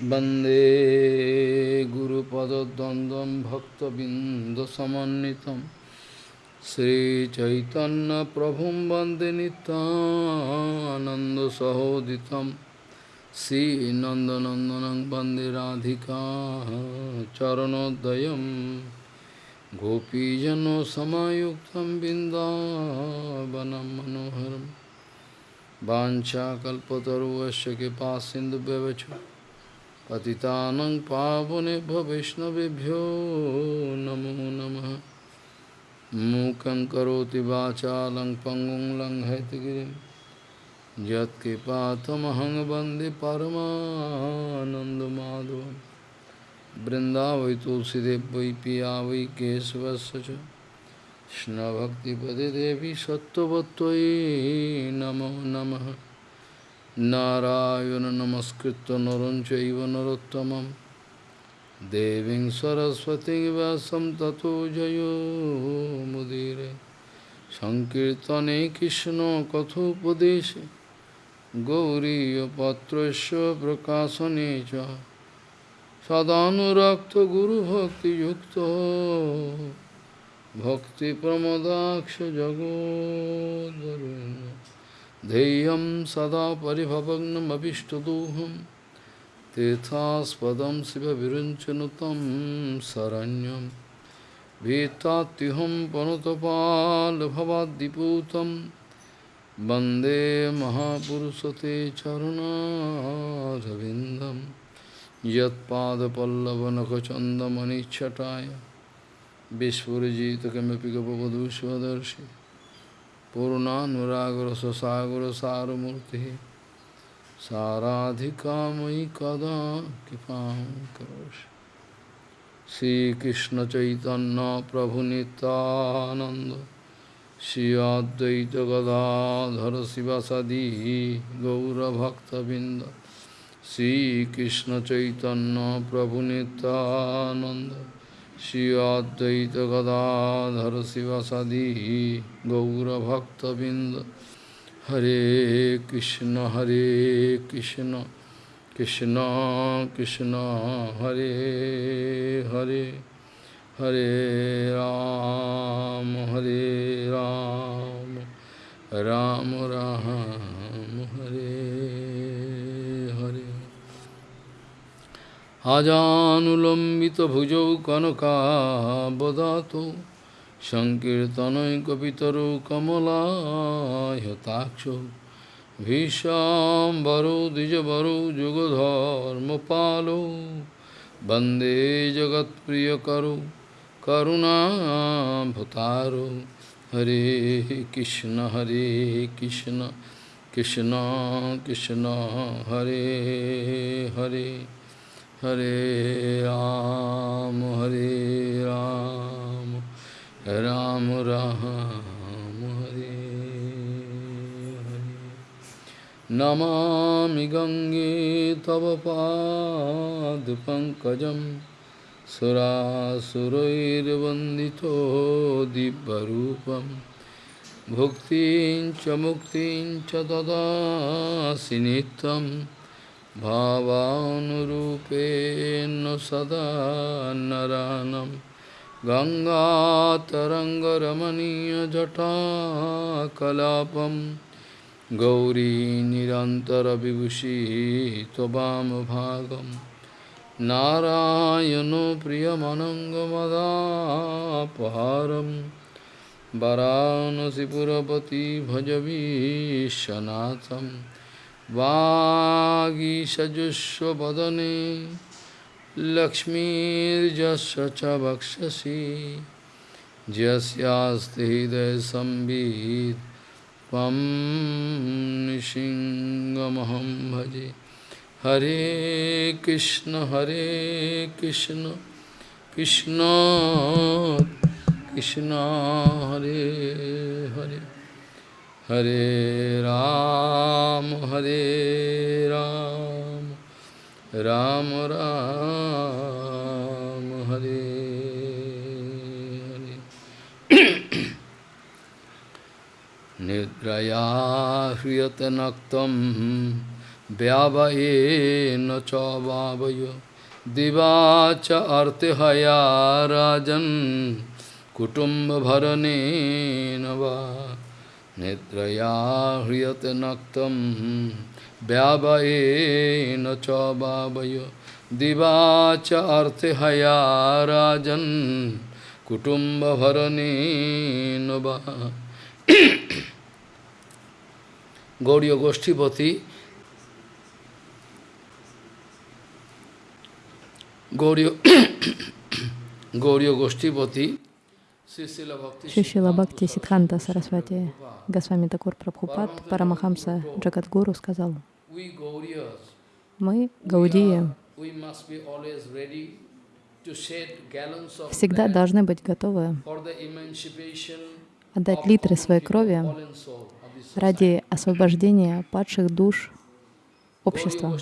वंदे गुरुपदद्वन्द्वं भक्तबिन्दसमन्वितं श्रीचैतन्यप्रभुं वंदे नितानन्दसहोदितं श्रीनन्दनन्दनं वंदे राधिका चरणोदयं गोपीजनसमायुक्तं बिन्दावनं मनोहरं वाञ्छाकल्पतरुवस्य कृपा सिन्धुव्यवच पतितानं पावनेभ्यो वैष्णवेभ्यो नमो नमः। मूकं करोति वाचालं पङ्गुं लङ्घयतगिरिं यत्कृपातमहं वंदे परमानन्दमाधवं वृन्दावै तुलसीदेव वै पिया वै केशवस्य देवी सत्त्ववत्त्वयि नमो नमः। নারায়ণ নমস্কৃত নরঞ্চব নরোত্তম দেবী সরস্বতী ব্যাসম জয় জয়োমুদীরে সংকীর্তনে কৃষ্ণ কথোপদেশে। পত্র প্রকাশনে চ। সদানুরক্ত গুরুভক্তিযুক্ত। ভক্তিপ্রমদাক্ষ জগদ্ ध्येयं सदा परिभवग्नमभिष्टदोहं तीर्थास्पदं शिवविरुञ्चनुतं शरण्यं भीतात्युहं पनुतपाल्भवाद्दिपूतं वंदे महापुरुषते चरुणारविन्दं यत्पादपल्लवनखचन्दमनिच्छटाय विस्फुरजितकमपि गपवधूष्वदर्शि पूर्णानुरागुर ससागुर सारूर्ति साराधिका मयि कदा कृपा करोश श्री कृष्ण चैतन्य प्रभु नितानंद श्री अद्वैत गदाधर शिवसदी गौरभक्तबिंद श्री कृष्ण चैतन्य प्रभु Nityananda Shri Advaita Gadadhar Sivasadi Gaura Bhakta Binda Hare Krishna Hare Krishna Krishna Krishna Hare Hare Hare Ram Hare Ram Ram Ram Hare अजानुलम्बितभुजौ कनकाबदातो जुगधर्म पालो वंदे जगत प्रिय वंदे करुणा करुणाभतारो। हरे कृष्ण हरे कृष्ण कृष्ण कृष्ण, हरे Hare. Hare Ram, Hare Ram, Ram Ram, Hare Hare. Namami Gange Tava Pad Pankajam Surasurairvandito Dibbarupam Bhuktin cha muktin sinitam भावानुरूपेण सदा नरानं गङ्गातरङ्गरमणीयजटाकलापं गौरी निरन्तरविभूषी त्ववामभागं नारायणो प्रियमनङ्गमदापहारं वरानसिपुरपति भजवीशनाथम्। वागीषजुष्वदने लक्ष्मीर्जस्य च वक्षसि यस्यास्ति हृदयसंवित् त्वं निशिङ्गमहं भजे। हरे कृष्ण हरे कृष्ण कृष्ण कृष्ण, हरे Hare. Hare Ram, Hare Ram, Ram Ram, Hare Hare. Nidraya hriyate naktam vyavaye cha vavayo diva cha artihaya rajan kutumba bharane nava নিদ্রয়া হৃয়তে নক্তম ব্যাবয়েন চ বাবয়। দিবাচার্থে হয়া রাজন কুটুম্ব ভরণীন বা গৌরীয় গোষ্ঠীপতি গৌরীয় গৌরীয় গোষ্ঠীপতি Шишила Бхакти Сидханта Сарасвати Госвами Такур Прабхупад Парамахамса Джагадгуру сказал, мы, Гаудия, всегда должны быть готовы отдать литры своей крови ради освобождения падших душ общества.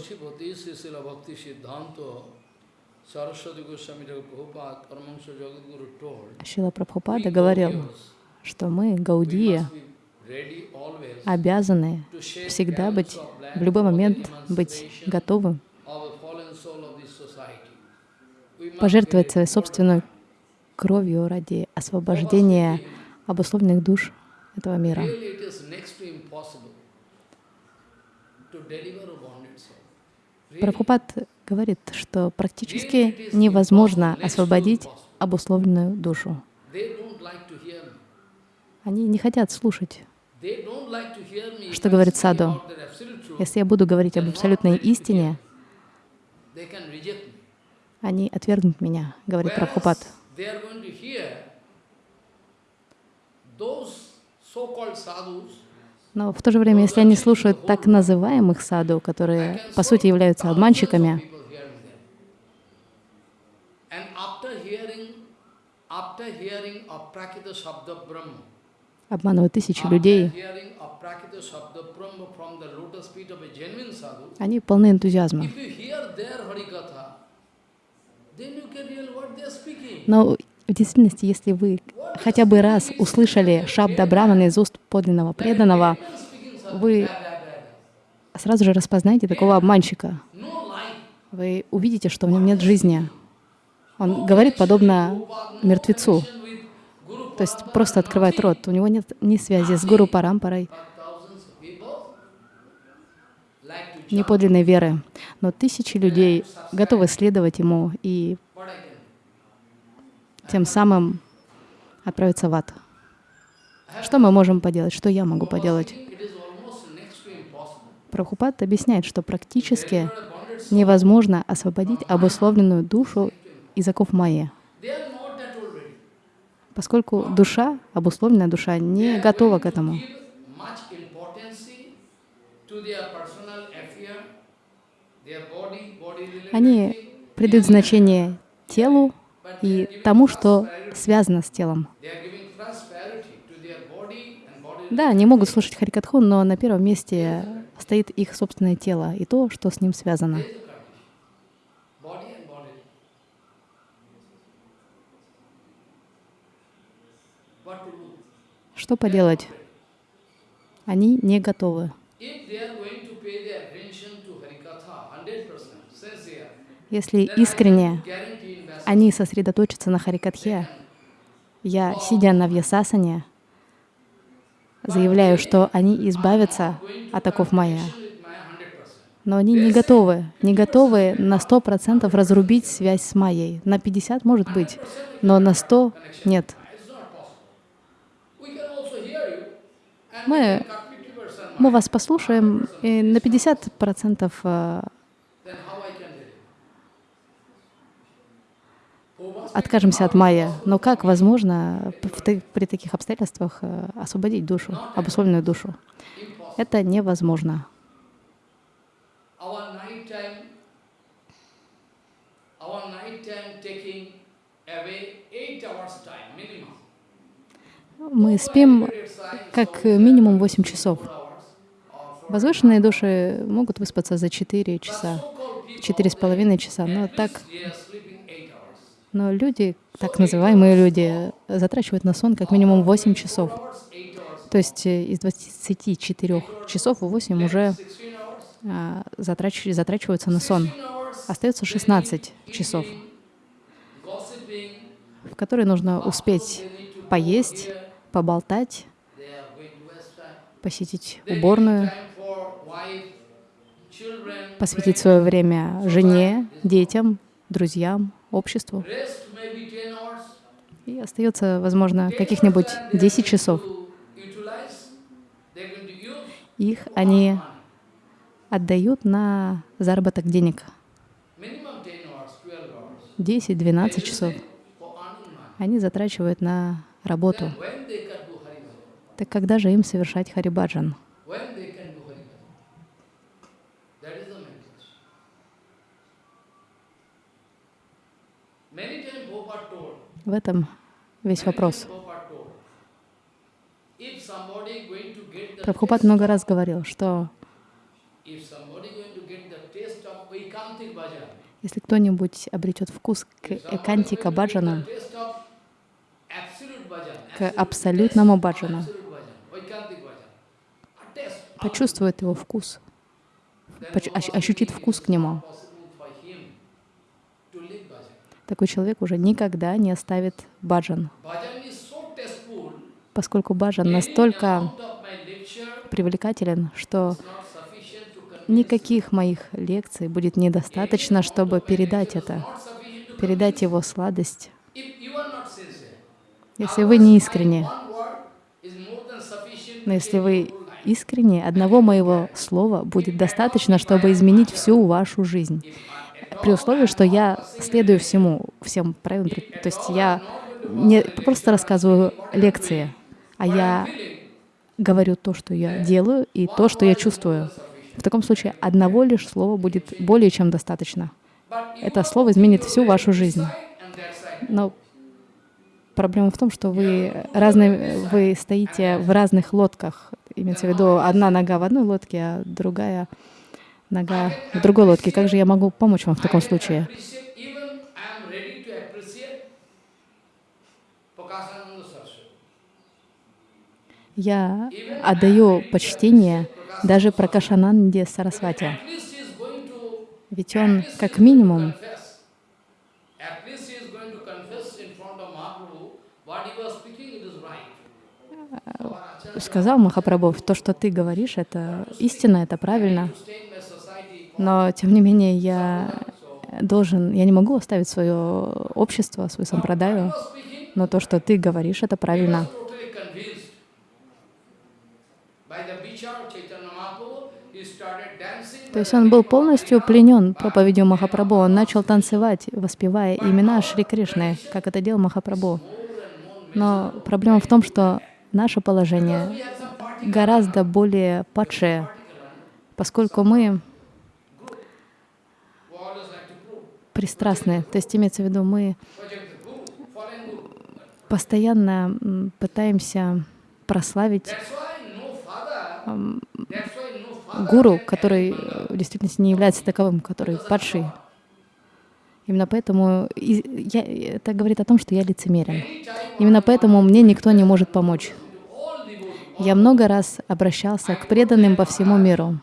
Шила Прабхупада говорил, что мы, Гаудия, обязаны всегда быть, в любой момент быть готовы пожертвовать своей собственной кровью ради освобождения обусловленных душ этого мира. Прабхупад говорит, что практически невозможно освободить обусловленную душу. Они не хотят слушать, что говорит Саду. Если я буду говорить об абсолютной истине, они отвергнут меня, говорит Прабхупад. Но в то же время, если они слушают так называемых саду, которые по сути являются обманщиками, обманывают тысячи людей, они полны энтузиазма. Но в действительности, если вы хотя бы раз услышали Шабда Брамана из уст подлинного преданного, вы сразу же распознаете такого обманщика. Вы увидите, что в нем нет жизни. Он говорит подобно мертвецу. То есть просто открывает рот. У него нет ни связи с Гуру Парампарой, ни подлинной веры. Но тысячи людей готовы следовать ему и тем самым отправиться в ад. Что мы можем поделать? Что я могу поделать? Прабхупад объясняет, что практически невозможно освободить обусловленную душу из оков майя, поскольку душа, обусловленная душа, не готова к этому. Они придают значение телу, и тому, что связано с телом. Да, они могут слушать Харикатху, но на первом месте стоит их собственное тело и то, что с ним связано. Что поделать? Они не готовы. Если искренне они сосредоточатся на Харикатхе. Я, сидя на Вьясасане, заявляю, что они избавятся от оков Майя. Но они не готовы, не готовы на сто процентов разрубить связь с Майей. На 50 может быть, но на 100 нет. Мы, мы вас послушаем, и на 50 процентов э, откажемся от майя. Но как возможно при таких обстоятельствах э, освободить душу, обусловленную душу? Это невозможно. Мы спим как минимум 8 часов. Возвышенные души могут выспаться за 4 часа, 4,5 часа, но так но люди, так называемые люди, затрачивают на сон как минимум 8 часов. То есть э, из 24 часов 8 уже а, затрач- затрачиваются на сон. 16 hours Остается 16 часов, в которые нужно успеть поесть, поболтать, посетить уборную, посвятить свое время жене, детям, друзьям, обществу. Rest maybe 10 hours. И остается, возможно, 10 каких-нибудь hours that they are 10 going часов. Их они отдают на заработок денег. Minimum 10 hours, 12 hours. 10-12 They часов они затрачивают на работу. Так когда же им совершать харибаджан? В этом весь вопрос. Прабхупад много раз говорил, что если кто-нибудь обретет вкус к экантика баджана, the taste of absolute bhajan, к абсолютному баджану, почувствует его вкус, ощутит вкус к нему, такой человек уже никогда не оставит баджан, поскольку баджан настолько привлекателен, что никаких моих лекций будет недостаточно, чтобы передать это, передать его сладость. if you are not sincere. Если вы не искренне, но если вы искренне, одного моего слова будет достаточно, чтобы изменить всю вашу жизнь. При условии, что я следую всему, всем правилам. То есть я не просто рассказываю лекции, а я говорю то, что я делаю, и то, что я чувствую. В таком случае одного лишь слова будет более чем достаточно. Это слово изменит всю вашу жизнь. Но проблема в том, что вы разные, вы стоите в разных лодках. Имеется в виду одна нога в одной лодке, а другая нога в другой лодке. Как же я могу помочь вам в таком случае? Я отдаю почтение даже Пракашананде Сарасвати. Ведь он, как минимум, confess. At least he is going to confess in front of Mahaprabhu what he was speaking, it is right. Our Acharya сказал Махапрабху, то, что ты говоришь, это истина, это правильно. Но, тем не менее, я должен, я не могу оставить свое общество, свою сампрадаю, но то, что ты говоришь, это правильно. То есть он был полностью пленен проповедью Махапрабху. Он начал танцевать, воспевая имена Шри Кришны, как это делал Махапрабху. Но проблема в том, что наше положение гораздо более падшее, поскольку мы пристрастны. То есть имеется в виду, мы постоянно пытаемся прославить гуру, который в действительности не является таковым, который падший. Именно поэтому я, это говорит о том, что я лицемерен. Именно поэтому мне никто не может помочь. Я много раз обращался к преданным по всему миру.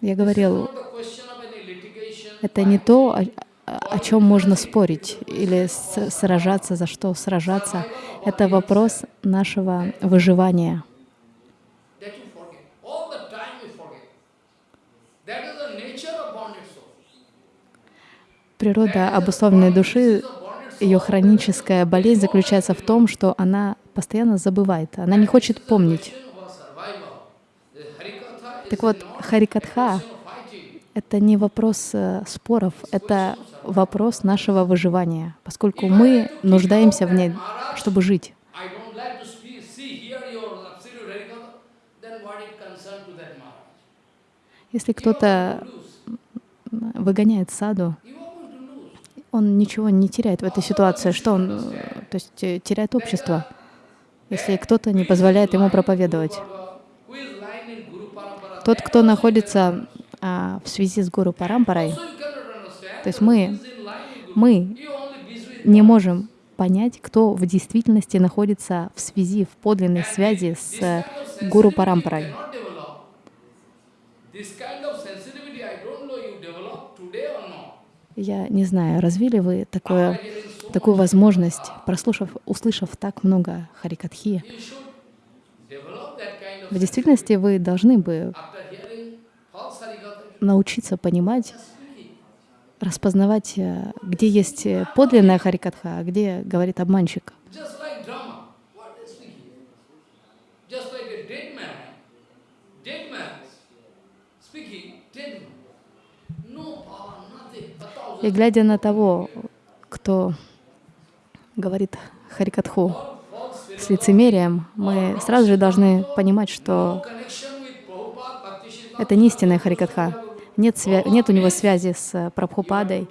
Я говорил, это не то, о, чем можно спорить или сражаться, за что сражаться. Это вопрос нашего выживания. Природа обусловленной души, ее хроническая болезнь заключается в том, что она постоянно забывает, она не хочет помнить. Так вот, Харикатха это не вопрос э, споров, это вопрос нашего выживания, поскольку мы нуждаемся в ней, чтобы жить. Если кто-то выгоняет саду, You are going to lose. Он ничего не теряет в этой ситуации, что он, э, то есть э, теряет общество, если кто-то не позволяет ему проповедовать. Тот, кто находится а, в связи с Гуру Парампарой, то есть мы, мы не можем понять, кто в действительности находится в связи, в подлинной связи с э, Гуру Парампарой. cannot develop. This kind of sensitivity, I don't know you develop today or not. Я не знаю, развили вы такое, такую возможность, прослушав, услышав так много харикатхи. В действительности вы должны бы научиться понимать, распознавать, э, где есть э, подлинная харикатха, а где говорит обманщик. Just like drama. What is speaking? Just like a dead man. Dead man speaking, dead man. No power, nothing. A thousand И глядя на того, кто говорит харикатху с лицемерием, мы сразу же должны понимать, что это не истинная харикатха. Нет, нет у него связи с Прабхупадой,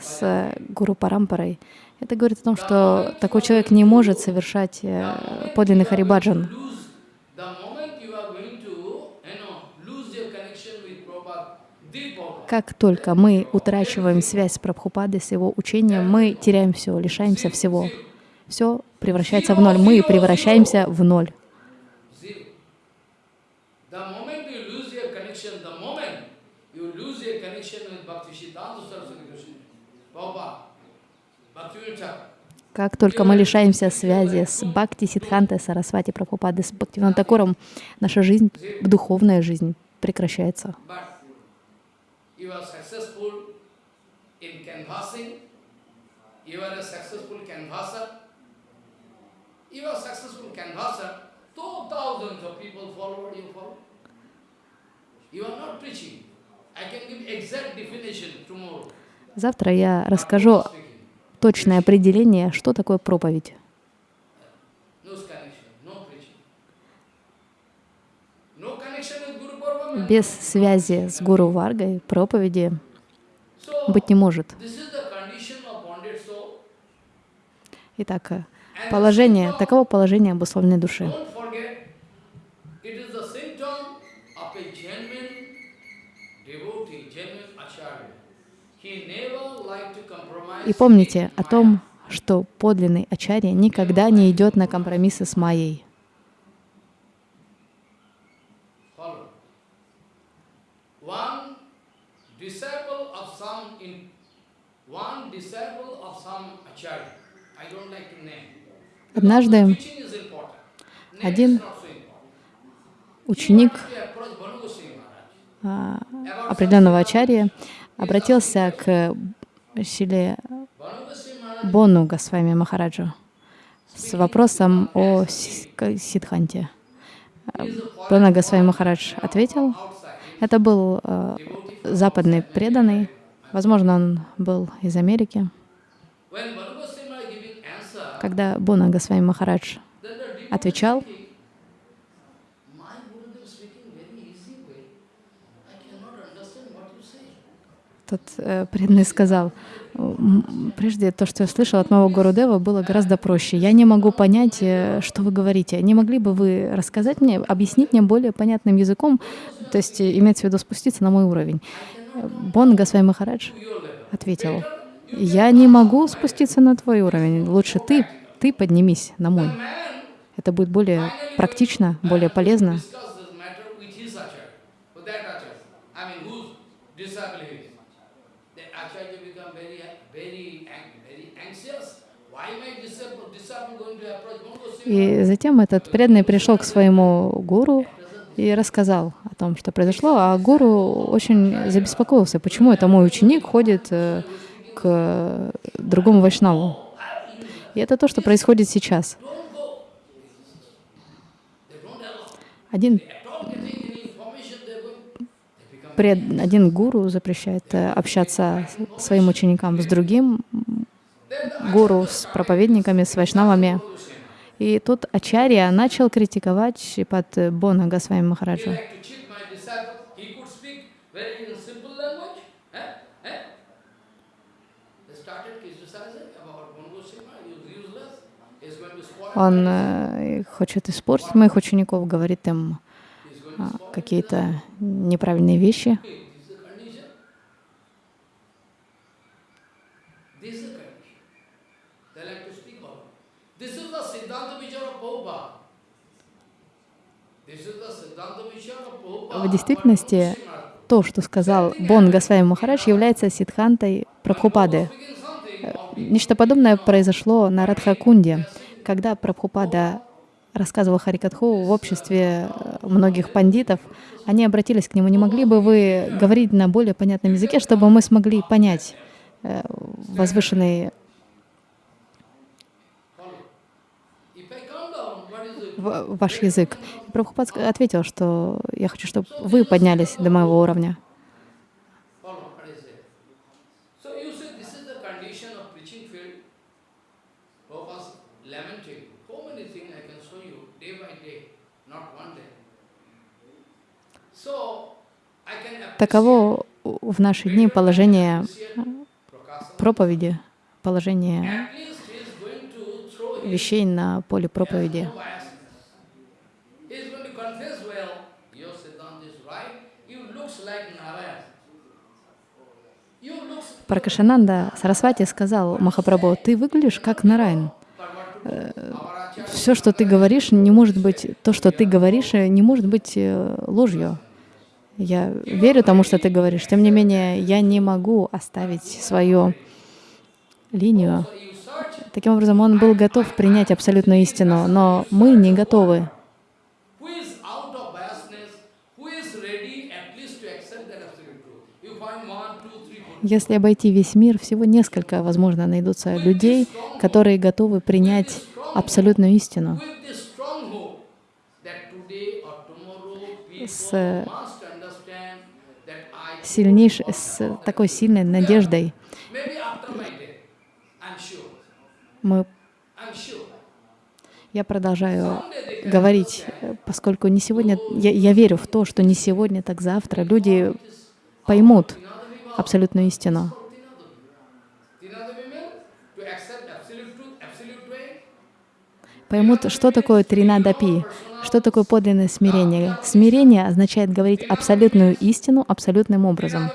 с Гуру Парампарой. Это говорит о том, что такой человек не может совершать э, подлинный харибаджан. lose the moment you are going to, you know, lose your connection with Prabhupada, the Prabhupada. Как только мы утрачиваем связь с Прабхупадой, с его учением, мы теряем все, лишаемся всего. Все превращается в ноль. Мы превращаемся в ноль. Как только мы лишаемся связи с Бхакти Сидхантой Сарасвати Прабхупадой, с Бхактивином Такуром, наша жизнь, духовная жизнь прекращается. You are successful in canvassing, you are a successful canvasser, you are successful canvasser, two thousands of people follow you follow. You are not preaching. I can give exact definition tomorrow. Завтра я расскажу точное определение, что такое проповедь. No connection, no preaching. No connection with Guru Parvama. Без связи с Гуру Варгой проповеди быть не может. Итак, э, положение, таково положение обусловленной души. И помните о том, что подлинный ачарья никогда не идет на компромиссы с Майей. Follow. One disciple of some in one disciple of some acharya. I don't like to name. Because Однажды the teaching is important. Name один is not so important. ученик He wanted to approach Banu Goswami Maharaj. а, About определенного some- ачарья обратился к Maharaj Бону Госвами Махараджу с вопросом о Сидханте. А, Бона Госвами Махарадж ответил, это был э, западный преданный, возможно, он был из Америки. Когда Бона Госвами Махарадж отвечал, тот э, преданный сказал, «М, прежде то, что я слышал от моего Гурудева, было гораздо проще. Я не могу понять, э, что вы говорите. Не могли бы вы рассказать мне, объяснить мне более понятным языком, то есть э, имеется в виду спуститься на мой уровень? Э, Бон Госвами Махарадж ответил, я не могу спуститься на твой уровень. Лучше ты, ты поднимись на мой. Это будет более практично, более полезно. И затем этот преданный пришел к своему гуру и рассказал о том, что произошло, а гуру очень забеспокоился, почему это мой ученик ходит э, к другому вайшнаву. И это то, что происходит сейчас. Один, пред, один гуру запрещает э, общаться своим ученикам с другим гуру, с проповедниками, с вайшнавами. И тут Ачарья начал критиковать Шипат Бона Госвами. Eh? Eh? Spoil Он э, хочет испортить моих учеников, говорит им а, какие-то неправильные вещи. This is the condition. This is the condition. В действительности, то, что сказал Бон Госвами Махарадж, является сидхантой Прабхупады. Нечто подобное произошло на Радхакунде, когда Прабхупада рассказывал Харикатху в обществе многих пандитов, они обратились к нему, не могли бы вы говорить на более понятном языке, чтобы мы смогли понять э, возвышенный ваш язык. Прабхупад ответил, что я хочу, чтобы вы поднялись до моего уровня. Таково в наши дни положение проповеди, положение вещей на поле проповеди. Пракашананда Сарасвати сказал Махапрабху, ты выглядишь как Нарайн. Э, Все, что ты говоришь, не может быть, то, что ты говоришь, не может быть э, ложью. Я верю тому, что ты говоришь. Тем не менее, я не могу оставить свою линию. Таким образом, он был готов принять абсолютную истину, но мы не готовы. Если обойти весь мир, всего несколько, возможно, найдутся людей, которые готовы принять абсолютную истину. С сильнейшей, с такой сильной надеждой. Мы, я продолжаю говорить, поскольку не сегодня, я, я верю в то, что не сегодня, так завтра люди поймут абсолютную истину. Поймут, что такое тринадапи, что такое подлинное смирение? Смирение означает говорить абсолютную истину абсолютным образом.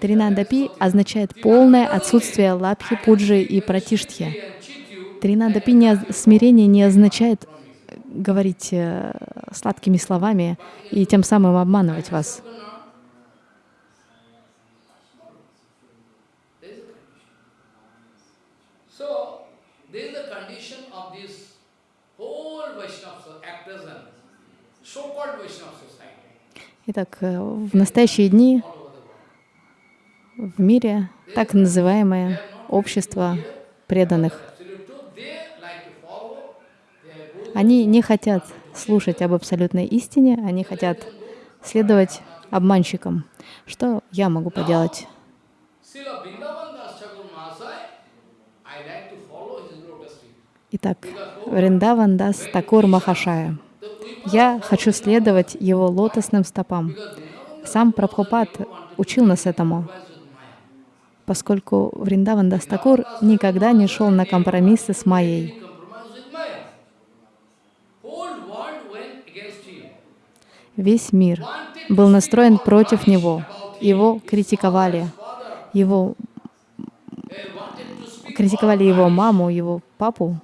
Тринадапи означает полное отсутствие лапхи, пуджи и пратиштхи. Тринадапи не, смирение не означает говорить э, сладкими словами и тем самым обманывать вас. Итак, э, в настоящие дни в мире так называемое общество преданных. Они не хотят слушать об абсолютной истине, они хотят следовать обманщикам. Что я могу поделать? Итак, Вриндаван Дас Такур Махашая. Я хочу следовать его лотосным стопам. Сам Прабхупад учил нас этому, поскольку Вриндаван Дастакур никогда не шел на компромиссы с Майей. Весь мир был настроен против него. Его критиковали. Его критиковали его маму, его папу.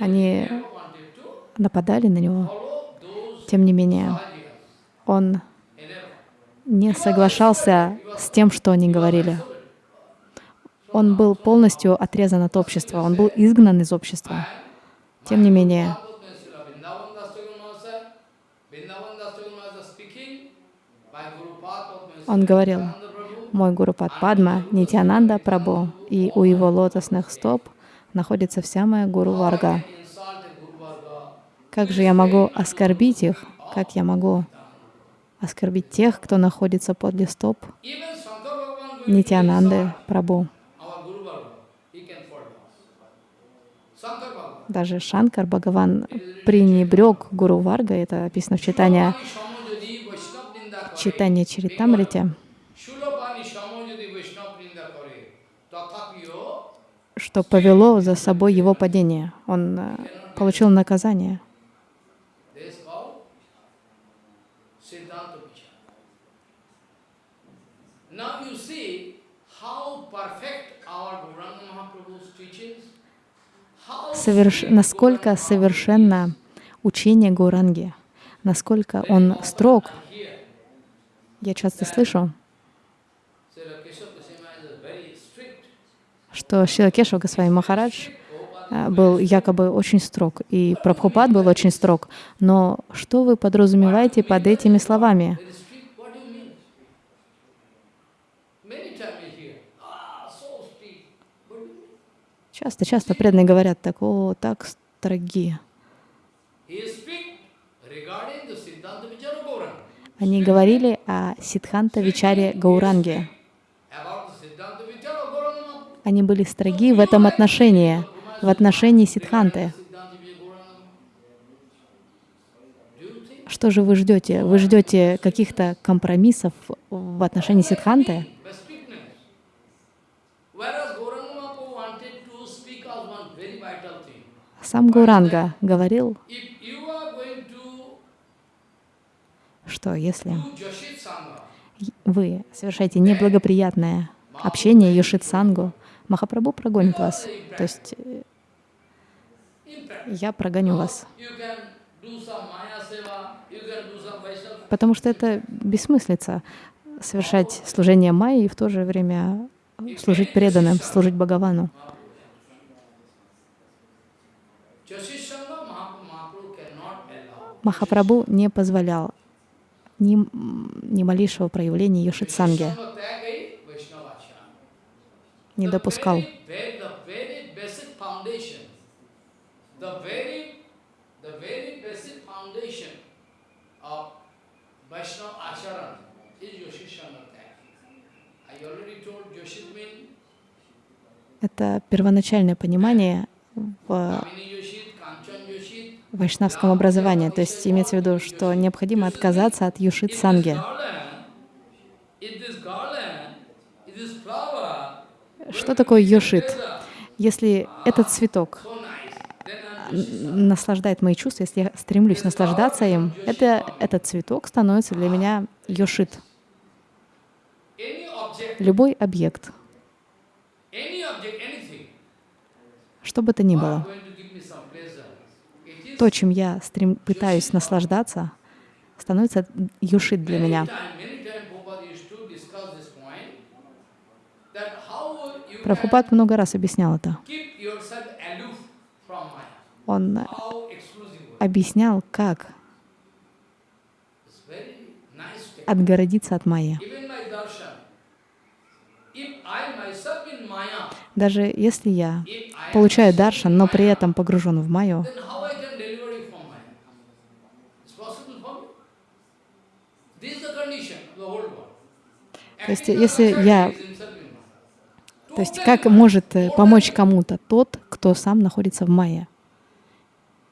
Они нападали на него. Тем не менее, он не соглашался с тем, что они говорили. Он был полностью отрезан от общества, он был изгнан из общества. Тем не менее, он говорил, мой Гуру Падма, Нитянанда Прабhu, и у его лотосных стоп находится вся моя Гуру Варга. Как же я могу оскорбить их? Как я могу оскорбить тех, кто находится подле стоп Нитянанды Прабу? Даже Шанкар Бхагаван пренебрег Гуру Варга, это описано в читании, читании Чаритамрите. что повело за собой его падение. Он э, получил наказание. Соверш... Насколько совершенно учение Гуранги, насколько он строг. Я часто слышу, что Шилакешва Госвами Махарадж а, был якобы очень строг, и Прабхупад был очень строг. Но что вы подразумеваете под этими словами? Часто-часто преданные говорят так, о, так строги. Они говорили о Сидханта Вичаре Гауранге. Они были строги в этом отношении, в отношении Сидханты. Что же вы ждете? Вы ждете каких-то компромиссов в отношении Сидханты? Сам Гауранга говорил, что если вы совершаете неблагоприятное общение Йошит Сангу, Махапрабху прогонит вас. То есть э, я прогоню вас. Потому что это бессмыслица совершать служение Майи и в то же время служить преданным, служить Бхагавану. Махапрабху не позволял ни, ни малейшего проявления Йошитсанги. Не допускал. Это первоначальное понимание в вайшнавском образовании. То есть имеется в виду, что необходимо отказаться от Юшит If this Санги. garland, if this garland, if this flower, Что такое Йошит? Если этот цветок н- наслаждает мои чувства, если я стремлюсь наслаждаться им, это, этот цветок становится для меня Йошит. Любой объект, что бы то ни было, то, чем я стрем... пытаюсь наслаждаться, становится Юшит для меня. time, many time Prabhupada used to discuss this point, that how you Прабхупад много раз объяснял это. Он объяснял, как отгородиться от Maya, Даже если я получаю даршан, но при этом погружен в Майю. То есть, если я- is himself in Maya. То есть как может э, помочь кому-то тот, кто сам находится в Майе?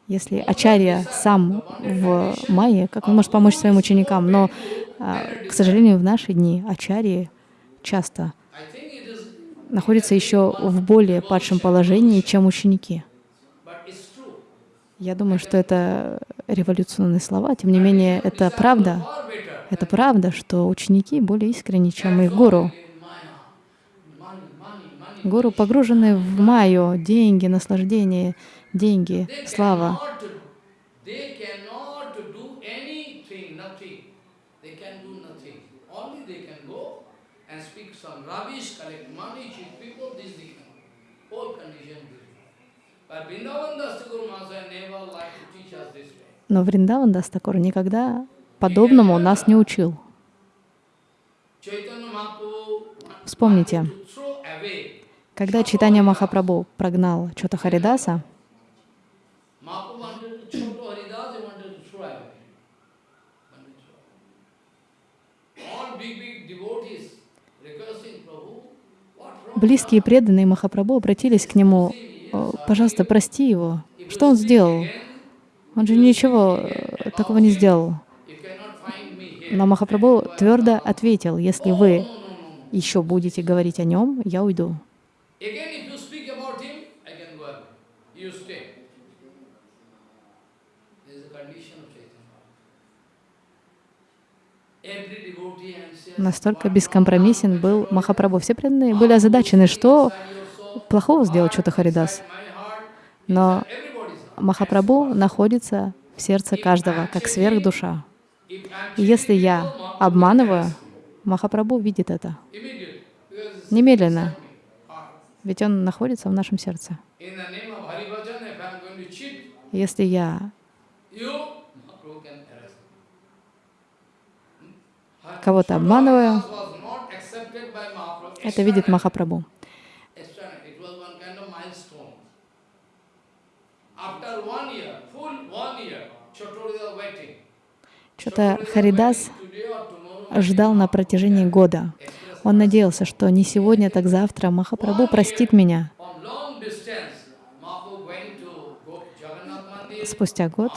Если Ачарья сам в Майе, как он может помочь своим ученикам? Но, а, к сожалению, в наши дни Ачарьи часто находятся еще в более падшем положении, чем ученики. Я думаю, что это революционные слова, тем не менее, это правда. Это правда, что ученики более искренни, чем их гуру. Гуру погружены в майю, деньги, наслаждение, деньги, слава. Но Вриндаван Дастакур никогда подобному нас не учил. Вспомните, когда Читания Махапрабху прогнал Чота Харидаса, близкие преданные Махапрабху обратились к нему, «О, пожалуйста, прости его. Что он сделал? Он же ничего э, такого не сделал. Но Махапрабху твердо ответил, если вы еще будете говорить о нем, я уйду. Again, if you speak about him, I can go away. You stay. This is the condition of Chaitanya. Настолько бескомпромиссен был Махапрабху. Все преданные были озадачены, что плохого сделал что-то Харидас. Но Махапрабху находится в сердце каждого, как сверхдуша. И если я обманываю, Махапрабху видит это немедленно, ведь он находится в нашем сердце. Если я кого-то обманываю, это видит Махапрабху. Что-то Харидас ждал на протяжении года. Он надеялся, что не сегодня, так завтра Махапрабху простит меня. Спустя год,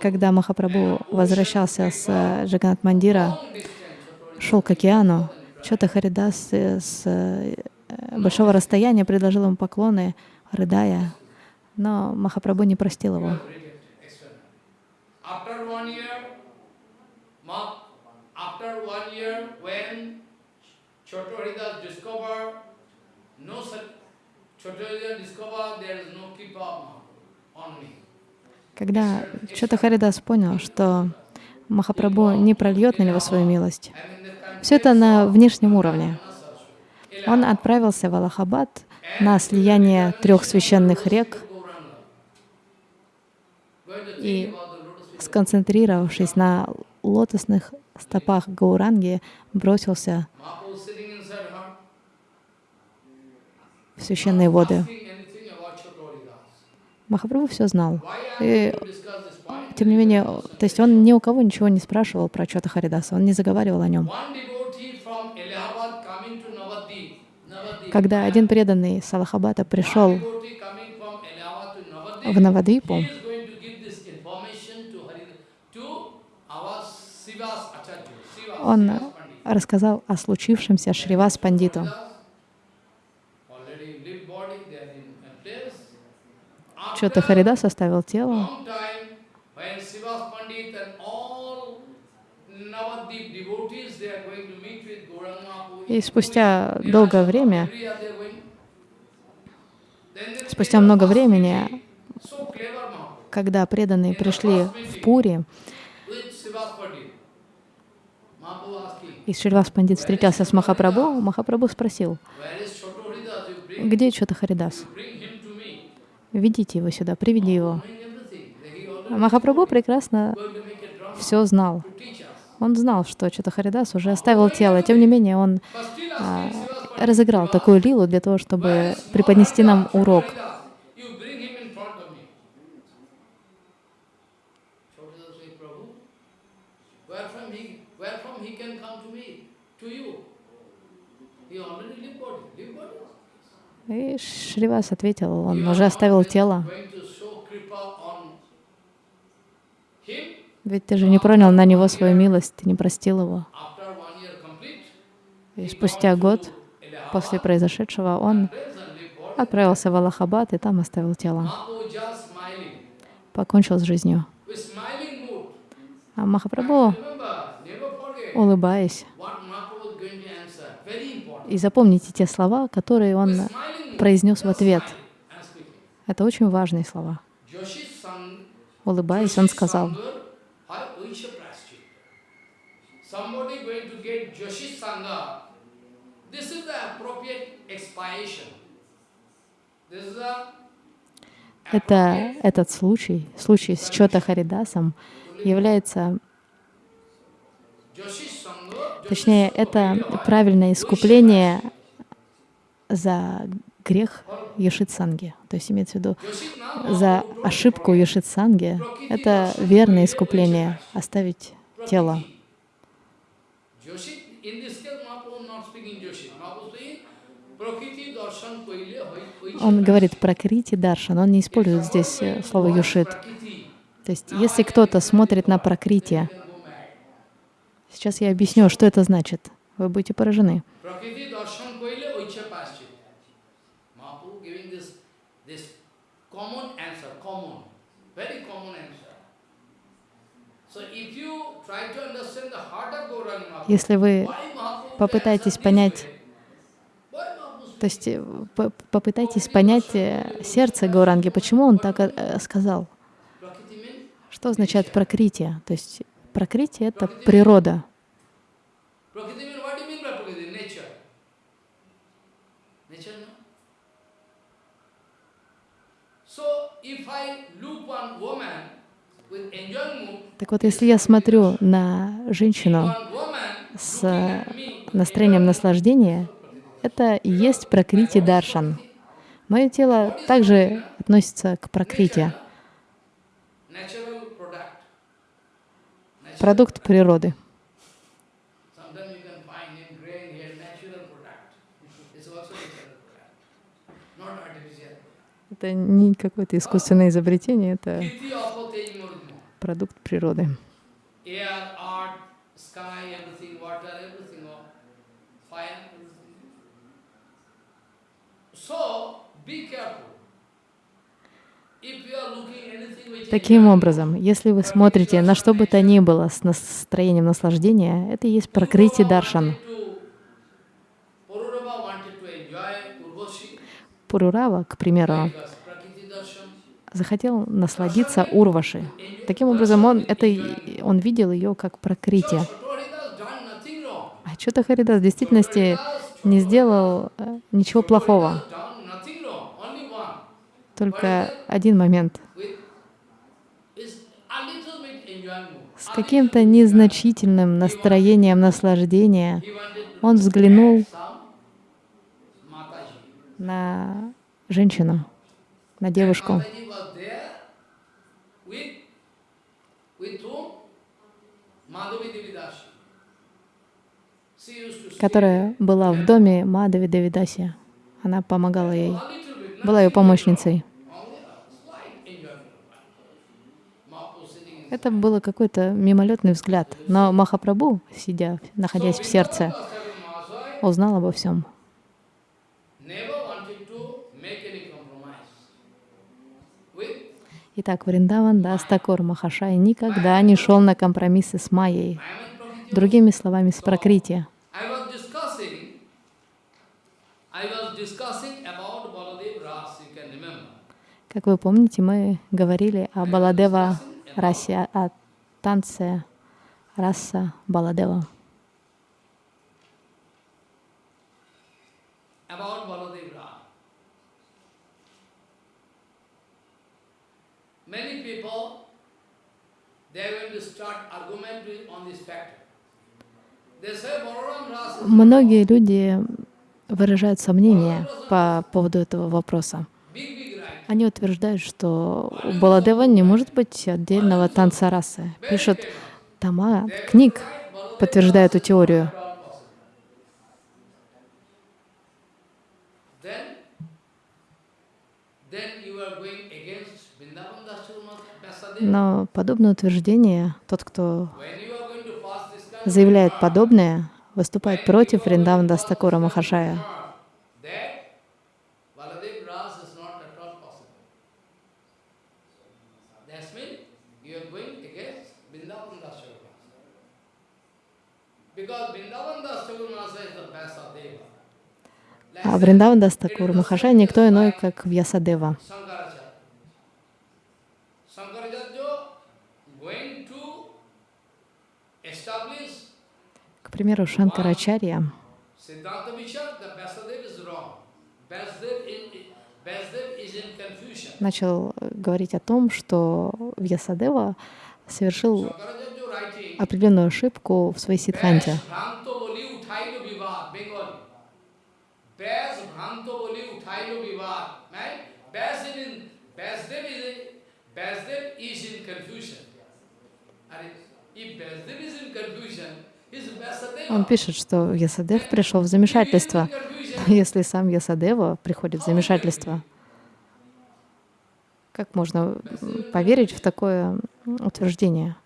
когда Махапрабху возвращался с э, Джаганат Мандира, шел к океану, что-то Харидас с э, большого расстояния предложил ему поклоны, рыдая, но Махапрабху не простил его. After one year, after one year, when Chaturya discovered no such, Chaturya discovered there is no Mahaprabhu on me. Когда что-то Харидас понял, что Махапрабху не прольет на него свою милость, все это на внешнем уровне. Он отправился в Аллахабад на слияние трех священных рек и, сконцентрировавшись на лотосных стопах Гауранги, бросился в священные воды. Махапрабху все знал. И, тем не менее, то есть он ни у кого ничего не спрашивал про Чота Харидаса, он не заговаривал о нем. Когда один преданный с Аллахабада пришел в Навадвипу, он рассказал о случившемся Шривас Пандиту. Already live body, they are in a place. Чота After Харидас оставил тело, long time, when Sivas Pandit and all Navadip devotees, they are going to meet with Gauranga Mahaprabhu. и спустя долгое время, спустя много времени, когда преданные пришли в Пури, и Шривас Пандит встретился с Махапрабху, Махапрабху спросил, где Чота Харидас? bring him to me. Ведите его сюда, приведи его. Махапрабху прекрасно все знал. Он знал, что Чота Харидас уже оставил тело. Тем не менее, он а, разыграл такую лилу для того, чтобы преподнести нам урок. Chotohridas, you bring him in front of me. Chotohridas say, Prabhu, where from he, where from he can come to me, to you? He already live body, live body. И Шривас ответил, он уже оставил тело. Ведь ты же не пронял на него свою милость, ты не простил его. И спустя год после произошедшего он отправился в Аллахабад и там оставил тело. Покончил с жизнью. А Махапрабху, улыбаясь, what Mahaprabhu is going to answer. Very important. И запомните те слова, которые он произнес в ответ. Это очень важные слова. Улыбаясь, он сказал, это, этот случай, случай с Чота Харидасом, является, точнее, это правильное искупление за грех Йошитсанги. То есть имеется в виду за ошибку Йошитсанги. Это верное искупление, оставить тело. Он говорит про Крити Даршан, он не использует здесь слово Юшит. То есть если кто-то смотрит на Пракрити. Сейчас я объясню, что это значит. Вы будете поражены. Если вы попытаетесь понять, то есть э, по- попытайтесь понять э, сердце Гауранги, почему он так э, сказал. Что означает прокритие? То есть прокритие — это природа. Prakriti means what do you mean by Prakriti? Nature. Nature, no? So if I look one woman with enjoying mood, Так вот, если я смотрю на женщину с настроением наслаждения, это и есть прокрити даршан. Мое тело также относится к прокрите. Natural. продукт природы. Sometimes you can find in grain here natural product. It's also natural product, not artificial. Это не какое-то искусственное изобретение, это продукт природы. Таким образом, если вы смотрите на что бы то ни было с настроением наслаждения, это и есть прокрити даршан. Pururava wanted to enjoy Urvashi Пурурава, к примеру, захотел насладиться Урваши. Таким образом, он, это, он видел ее как wrong. А что-то Харидас в действительности не сделал э, ничего плохого, только один момент. С каким-то незначительным настроением наслаждения он взглянул. На женщину, на девушку, которая была в доме Мадави Давидаси. Она помогала ей, была ее помощницей. Это было какой-то мимолетный взгляд. Но Махапрабху, сидя, находясь в сердце, узнал обо всем. never wanted to make any compromise with Итак, Вриндаван Дастакур Махашай никогда не шел на компромиссы с Майей. Другими словами, с remember. Как вы помните, мы говорили о Баладева расе, о танце раса Баладева. About Many people, they are going to start argument on this factor. Многие люди выражают сомнения по поводу этого вопроса. Они утверждают, что у Баладева не может быть отдельного танца расы. Пишут тома книг, подтверждая эту теорию. Then, then you are going against Vrindavan Dasarma Vyasadeva. Но подобное утверждение, тот, кто заявляет подобное, выступает против Вриндаван Дастакура Махашая. А Вриндаван Дастакур Махашай никто иной, как Вьясадева. Shankaracharya. Shankaracharya going to establish К примеру, Шанкарачарья Siddhanta Vichar, the Vyasadeva is wrong. Vyasadeva is, Vyasadeva is in confusion. начал э, говорить о том, что Вьясадева совершил определенную ошибку в своей сидханте. Bhranto boli uthailo vivad, Bengali. Bas bhranto boli uthailo vivad. Right? Bas is in, Vyasadeva is in, Vyasadeva is in confusion. And if Vyasadeva is in confusion, is Vyasadeva. Он пишет, что Ясадев пришел в замешательство. Если сам Ясадева приходит в замешательство, как можно поверить в такое утверждение?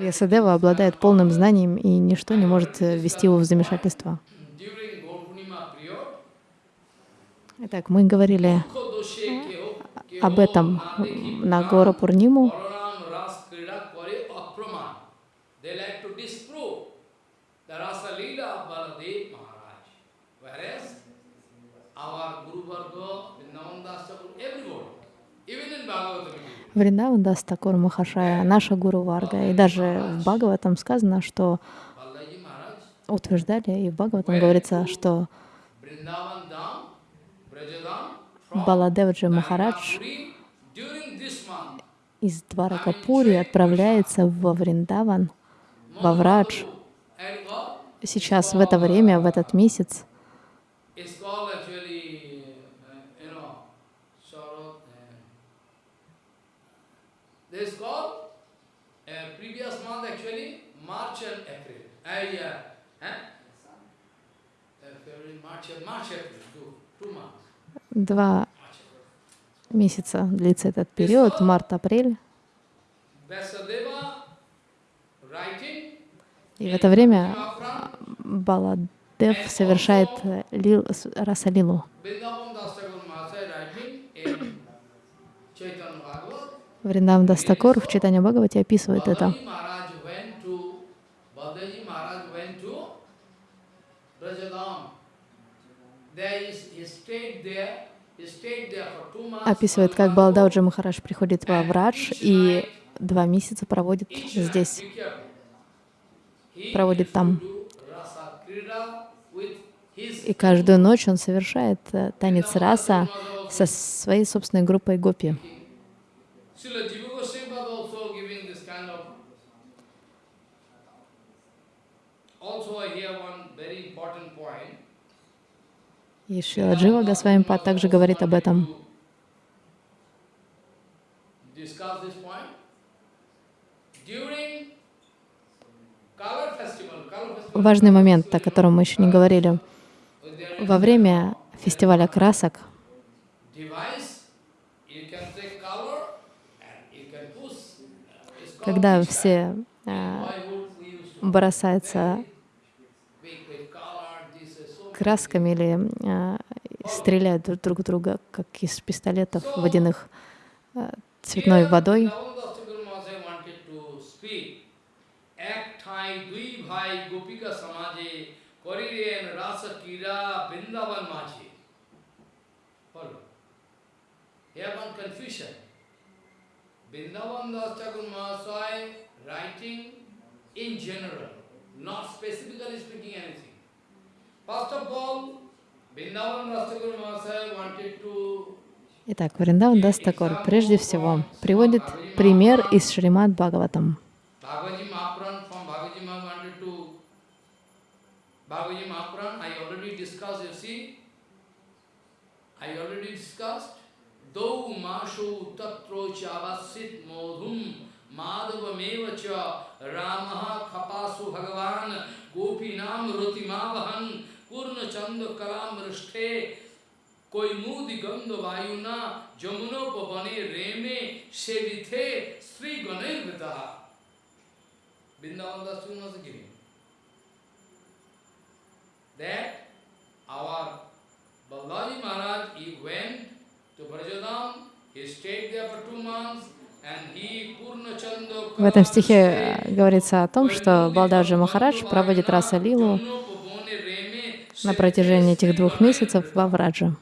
Ясадева обладает полным знанием, и ничто не может э, ввести его в замешательство. Итак, мы говорили об этом на гору Пурниму. Вриндаван Дастакур Махашая, наша Гуру Варга. И даже в Бхагаватам сказано, что утверждали, и в Бхагаватам говорится, что Баладевджи Махарадж из Дваракапури отправляется во Вриндаван, во Врадж. Сейчас, в это время, в этот месяц, uh. Uh, uh, March and April. Два месяца длится этот период, март-апрель. И в это время Баладев совершает э, лил, расалилу. Вриндаван Дастакур в Читане Бхагавате описывает это. There Описывает, как Балдауджи Махарадж приходит во Врадж и два месяца проводит здесь. проводит там. И каждую ночь он совершает э, танец раса со своей собственной группой гопи. И Шрила Джива Госвамипад также говорит об этом. Важный момент, о котором мы еще не говорили. Во время фестиваля красок device, you can take красками или э, стреляют друг друг в друга, как из пистолетов водяных, э, цветной водой. Here one confusion. Das Thakur Mahasaya writing in general, not specifically speaking anything. Итак, Вриндаван Дастакур прежде всего приводит пример из Шримад Бхагаватам. Dau Mashu Tatro Chavasit Modhum Madhav मेव च भगवान गोपी नाम रोतिमा वहन चंद कला मृष्ठे कोई मूद गंध वायुना जमुनोप बने रेमे से विथे श्री गणेश वृंदावन दास से गिरी that our Balaji Maharaj E went to Brajadham he stayed there for two months В этом стихе э, говорится о том, что Балдаджи Махарадж проводит раса Лилу на протяжении этих двух месяцев во Враджа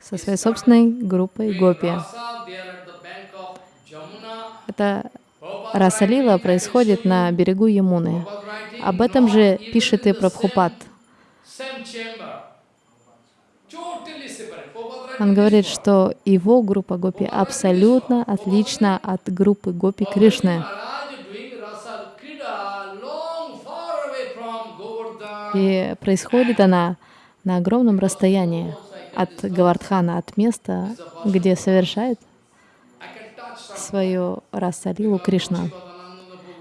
со своей собственной группой гопи. Это Prabhupada раса Лила writing, происходит на берегу Ямуны. Об этом же пишет и Прабхупад. Same, same chamber. Totally separate. Prabhupada writing Он говорит, что его группа гопи абсолютно отлична от группы гопи Кришны. И происходит она на огромном расстоянии от Гавардхана, от места, где совершает свою расалилу Кришна.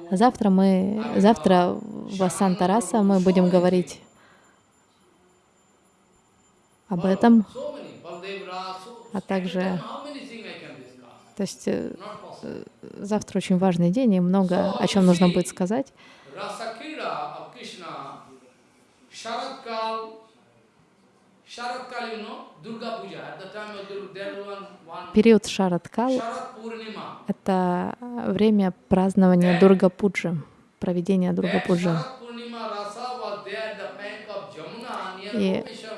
Завтра мы, завтра в Асанта Раса мы будем говорить об этом, А также, то есть э, завтра очень важный день и много о чем нужно будет сказать. Период Шараткал это время празднования проведения the bank of Jamuna near И-.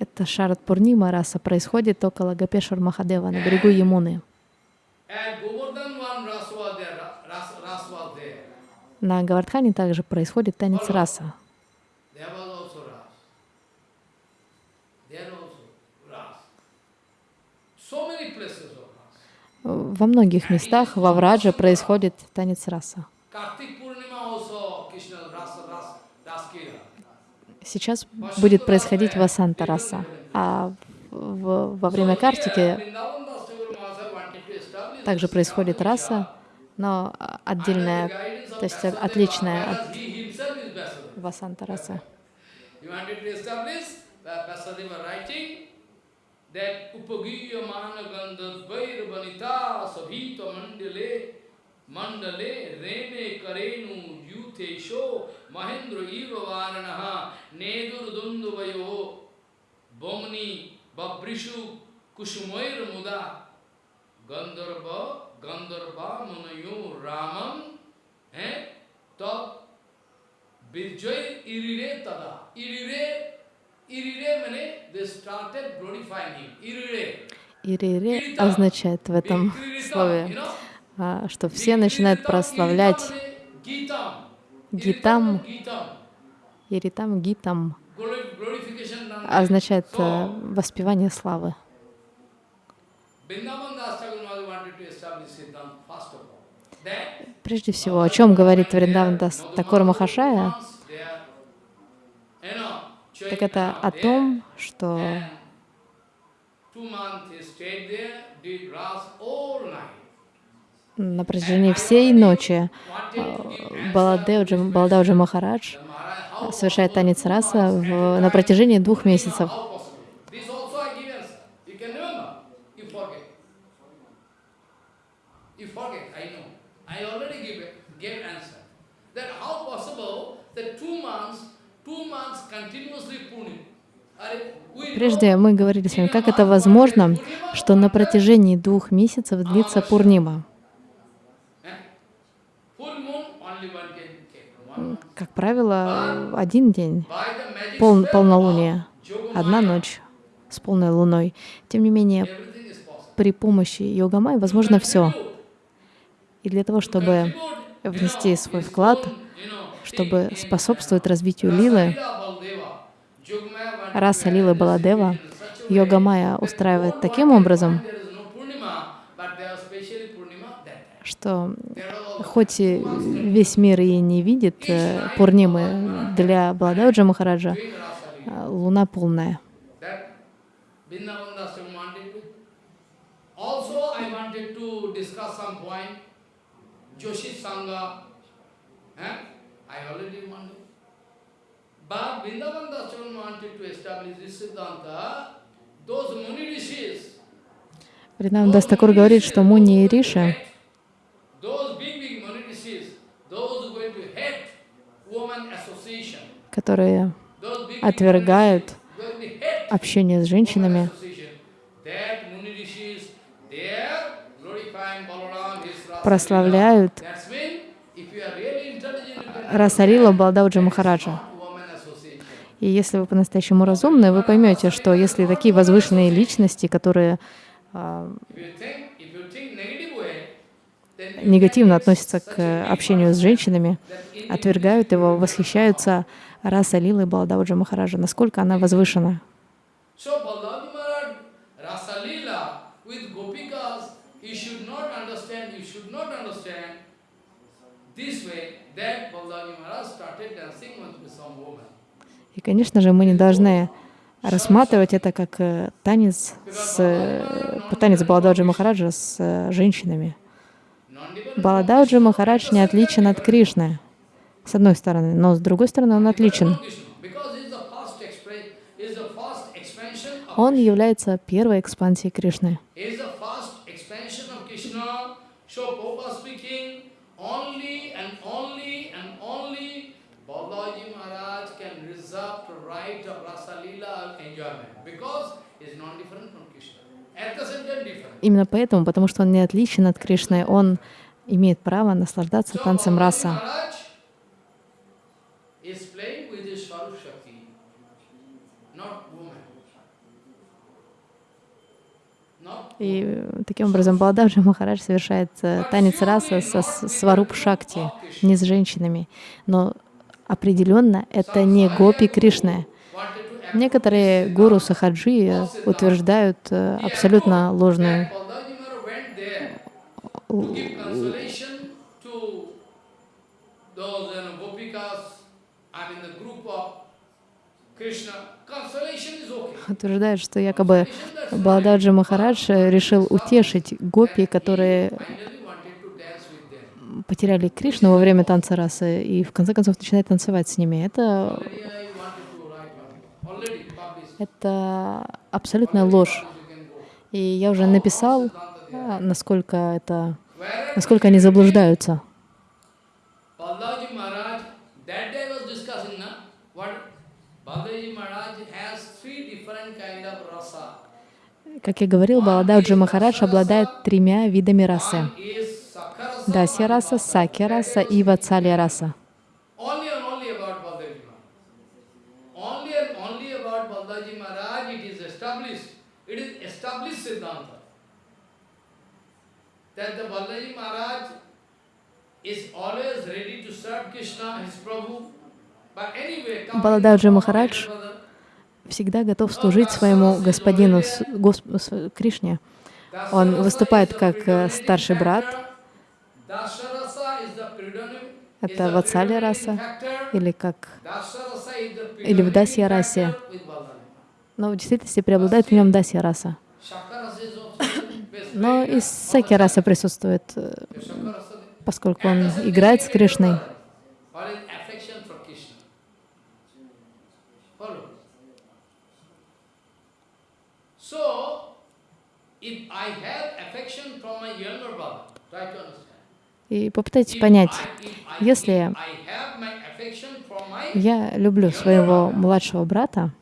Это Шарат Пурнима раса происходит около Гапешвар Махадева на берегу Ямуны. На Гавардхане также происходит танец раса. Во многих местах во Врадже происходит танец раса. Сейчас будет происходить Васанта раса, а в- во время Картики также происходит раса, но отдельная, то есть отличная от He himself is Vyasadeva. Васанта раса. He wanted to establish that Vyasadeva writing that Upagiya Mana Gandharvair Vanita Sabhita Mandale Mandale Rene Karenu Yutesho Mahendra Iva Varanaha Nedur Dunduvayo Bomni Babrishu Kushumair Muda Gandharva Gandharva Munayo Ramam eh, Tat Birjoy irire tada. Irire, irire means they started glorifying him. Irire. Ирире означает в этом слове, а, что все начинают прославлять Гитам. Иритам Гитам, означает э, воспевание славы. Прежде всего, о чем говорит Вриндаван Дас Такур Махашая, так это о том, что на протяжении всей ночи э, Баладевджи, Баладевджи Махарадж совершает танец раса в- на протяжении двух месяцев. Прежде мы говорили с вами, как это возможно, что на протяжении двух месяцев длится Пурнима. eh, full moon, only one can take. One month. Как правило, один день, пол, Yogamaya, одна ночь с полной луной. Тем не менее, при помощи йогамай возможно все. И для того, чтобы внести свой вклад, чтобы способствовать развитию лилы, раса Лилы Баладева, that устраивает таким образом, find there is no Purnima, but there was specially Purnima that time. Что хоть и весь мир и не видит э, Пурнимы, для Баладевджа Махараджа э, луна полная. Eh? But Vrindavan Das Thakur wanted to establish this Siddhanta. Those Muni Rishis, Вриндаван Дастакур говорит, что Муни и Риши, those big, big Muni Rishis, those who are going to hate woman association, которые those big, big отвергают Muni Rishis, going to hate общение с женщинами, That Muni Rishis, they are glorifying Balaram, his Rasa прославляют Leela. That's mean, if you are really intelligent, you can Расалила Балдауджа Махараджа. И если вы по-настоящему разумны, вы поймете, что если такие возвышенные личности, которые а, негативно относятся к общению с женщинами, отвергают его, восхищаются раса Лилы Балдауджа Махараджа, насколько она возвышена. И, конечно же, мы не должны рассматривать это как э, танец, с, э, танец Баладауджи Махараджа с э, женщинами. Баладауджи Махарадж не отличен от Кришны, с одной стороны, но с другой стороны он отличен. Он является первой экспансией Кришны. Именно поэтому, потому что он не отличен от Кришны, он имеет право наслаждаться танцем раса. Is playing with his Swarup Shakti, not woman. И таким образом Балададжи Махарадж совершает э, танец раса со сваруп шакти, не с женщинами. Но определенно это не гопи to Некоторые гуру Сахаджи э, утверждают э, абсолютно ложную those you know, gopikas, Утверждают, что якобы Балададжи Махарадж решил утешить гопи, которые потеряли Кришну во время танца расы и в конце концов начинает танцевать с ними. Это, это абсолютная ложь. И я уже написал, а, насколько это, насколько они заблуждаются. Balaji Maharaj, that day I was discussing, na, what Balaji Maharaj has three different kind of rasa. Как я говорил, Балададжи Махарадж обладает тремя видами расы. Дасья раса, Сакья раса и Вацалья раса. That the Balaji Maharaj is always ready to serve Krishna, his Prabhu. But anyway, Балададжи Всегда готов служить своему господину Госп- Кришне. Он выступает как э, старший брат, это predominating раса, или как или в Дасья расе. Но в действительности преобладает в нем Дасья раса. Но и Сакья раса присутствует, э, поскольку он играет с Кришной. What is affection for Krishna? Follow. So, if I have affection from my younger brother, try to understand. И попытайтесь понять, если я люблю своего младшего брата,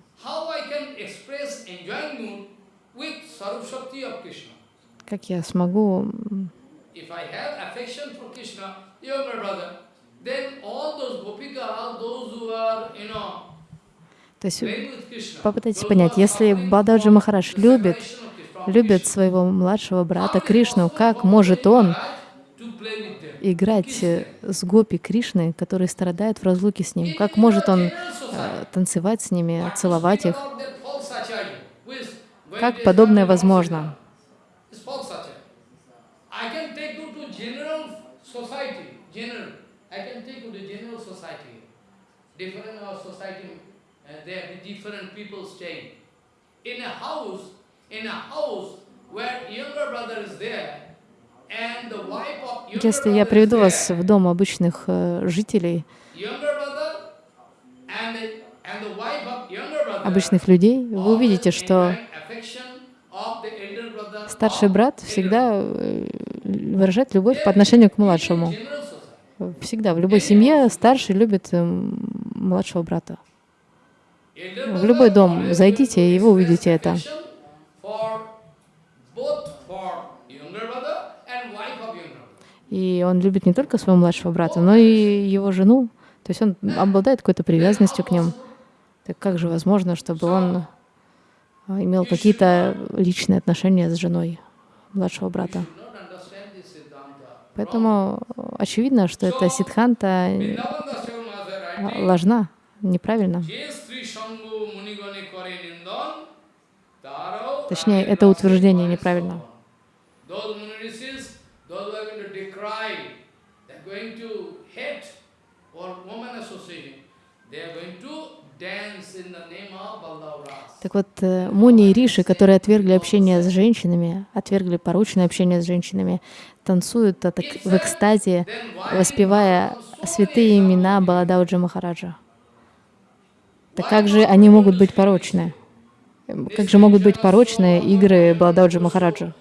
как я смогу То есть попытайтесь понять, если Бададжи the любит, любит своего младшего брата Кришну, как может он играть э, с гопи Кришны, которые страдают в разлуке с ним? Как может он э, танцевать с ними, целовать их? Как подобное возможно? Uh, different people staying. In a house, Если я приведу вас в дом обычных э, жителей, обычных людей, вы увидите, что старший брат всегда э, выражает любовь по отношению к младшему. Всегда, в любой семье старший любит эм, младшего брата. В любой дом зайдите, и вы увидите это. И он любит не только своего младшего брата, но и его жену. То есть он обладает какой-то привязанностью к ним. Так как же возможно, чтобы он а, имел какие-то личные отношения с женой младшего брата? Поэтому очевидно, что эта сиддханта а, ложна, неправильно. Точнее, это утверждение неправильно. Так вот, э, Муни и Риши, которые отвергли общение с женщинами, отвергли порочное общение с женщинами, танцуют а, так, в экстазе, воспевая святые имена Баладауджи Махараджа. Так как же они могут быть порочны? Как же могут быть порочные игры Баладауджи Махараджа?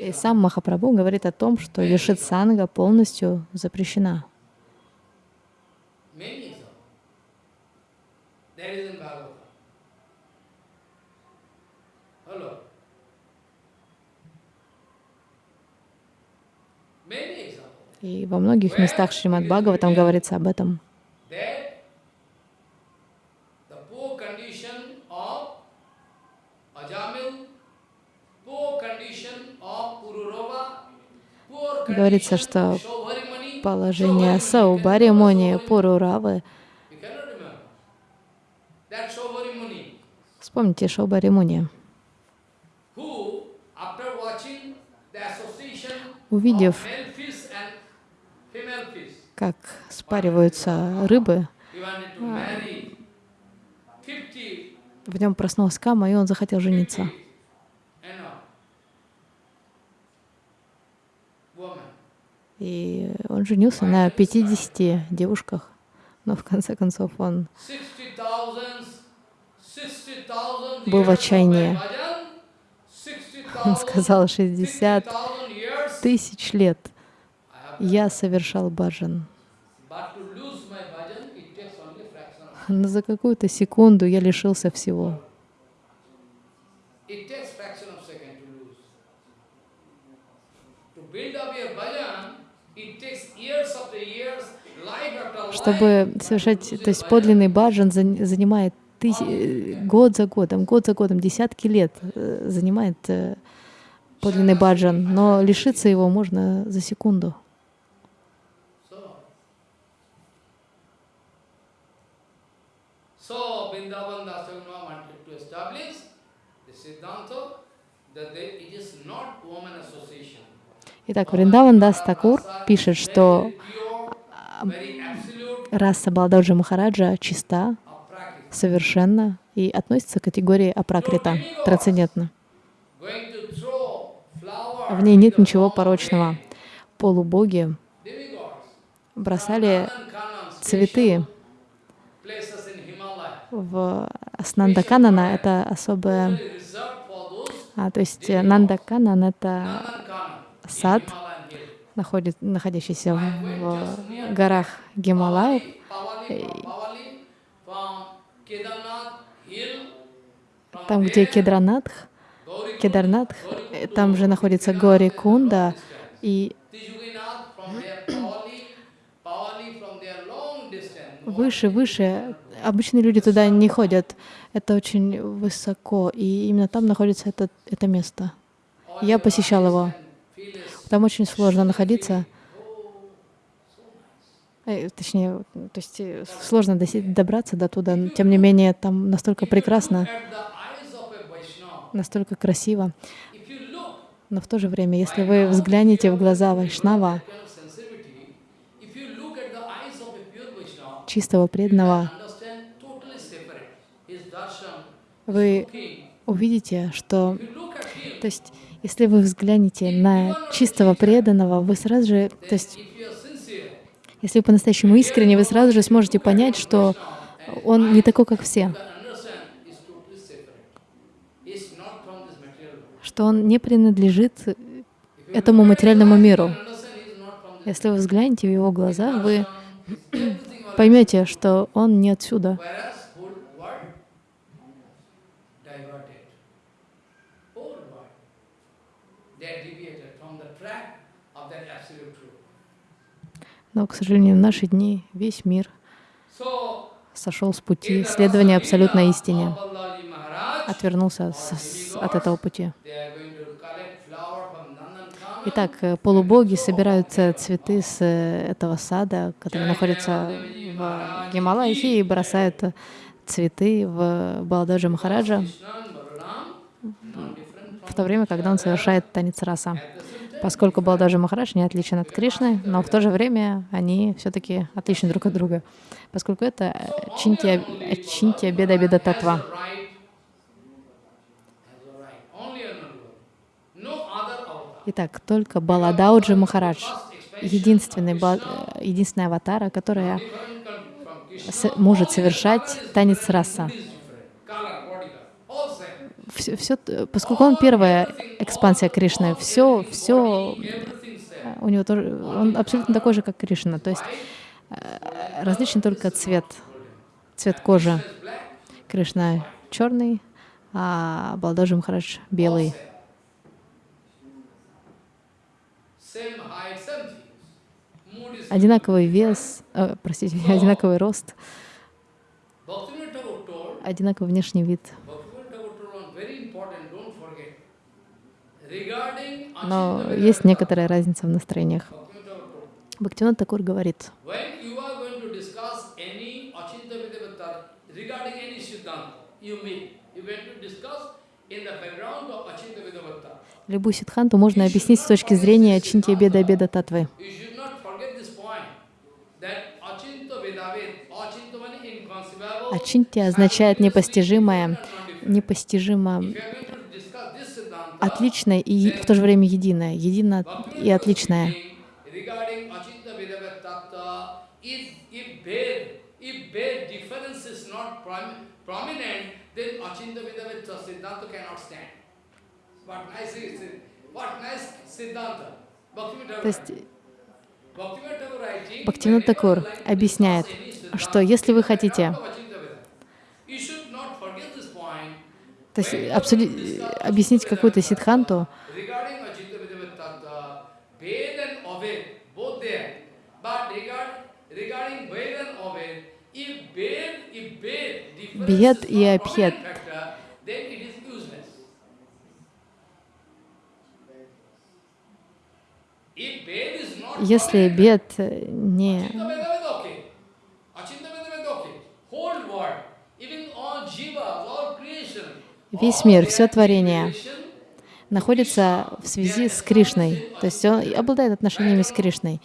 И сам Махапрабху говорит о том, что Вишит Санга полностью запрещена. Many examples. There is in Bhagavatam. Hello. Many examples. И во многих местах Шримад Бхагаватам говорится об этом. That the poor condition of Ajamil, Вспомните the association Увидев, как спариваются рыбы, he wanted to marry 50 в нем проснулась кама, и он захотел жениться. И он женился на 50 девушках. Но в конце концов он 60,000 60,000 Был в отчаянии. my bhajan, 60,000 Он сказал 60 60,000 years тысяч лет я совершал баджан. Но за какую-то секунду я лишился всего. It takes fraction of second to lose. To build up your bhajan, it takes years after years, life after life. Чтобы совершать, то есть подлинный баджан зан- занимает тысь- э, год за годом, год за годом, десятки лет э, занимает э, подлинный баджан, но лишиться его можно за секунду. So, so Vrindavan Dasaguna wanted to establish the Siddhanta that they, it is not woman association. Итак, Вриндаван Дас Такур пишет, что Раса Балдаджи Махараджа чиста, совершенна и относится к категории апракрита, flower В ней нет ничего порочного. Полубоги бросали цветы в Снандаканана, это those А, то есть Нандаканан — это сад. Находит, находящийся в, горах Гималаев. Там, где Кедранатх, Кедарнатх, э, там же находится Гори Кунда, и выше, выше. Обычные люди туда не ходят. Это очень высоко, и именно там находится это, это место. Я посещал его. Там очень сложно находиться. Э, Точнее, то есть э, сложно добраться до туда. Тем не менее, там настолько прекрасно, настолько красиво. Но в то же время, если вы взглянете в глаза Вайшнава, чистого преданного, вы увидите, что, то есть, если вы взглянете на чистого преданного, вы сразу же, то есть, если вы по-настоящему искренне, вы сразу же сможете понять, что он не такой, как все, что он не принадлежит этому материальному миру. Если вы взглянете в его глаза, вы поймете, что он не отсюда. Но, к сожалению, в наши дни весь мир сошел с пути следования абсолютной истине, отвернулся с- от этого пути. Итак, э, полубоги собирают э, цветы с э, этого сада, который находится в Гималаях, и бросают цветы в Балададжа Махараджа в то время, когда он совершает танец раса. Поскольку Балададжа Махарадж не отличен от Кришны, но в то же время они все-таки отличны друг от друга, поскольку это э, чинтия, э, чинтия беда беда татва. Итак, только Баладауджи Махарадж, единственный, э, единственная аватара, которая может совершать танец раса. Is different. Color, body color, all same. Все, все, поскольку он первая экспансия Кришны, все, все same. у него тоже, он абсолютно такой же, как Кришна. То есть э, различен только цвет, цвет кожи. Кришна черный, а Балдаджи Махарадж белый. Одинаковый вес, э, простите, одинаковый рост, одинаковый внешний вид. Но есть некоторая разница в настроениях. Бхактивинод Такур говорит, любую ситханту можно объяснить с точки зрения Чинтия Беда Беда Татвы. Ачинтия означает непостижимое, непостижимо отличное и в то же время единое, едино и отличное. То есть Бхактивинод Такур объясняет, что если вы хотите то есть абсолю- объяснить какую-то ситханту, Regarding Achintya Vedava Tattva, Ved and Aved, both there. But regard, regarding Ved and Aved, if Ved, if Ved difference Бед is и not Абхед. prominent factor, then it is useless. If Ved is not если prominent, бед э, не... Achintya Vedava okay. Achintya Vedava okay. Whole world, even all jivas, all creation, Весь мир, все творение находится в связи с Кришной, то есть он обладает отношениями с Кришной.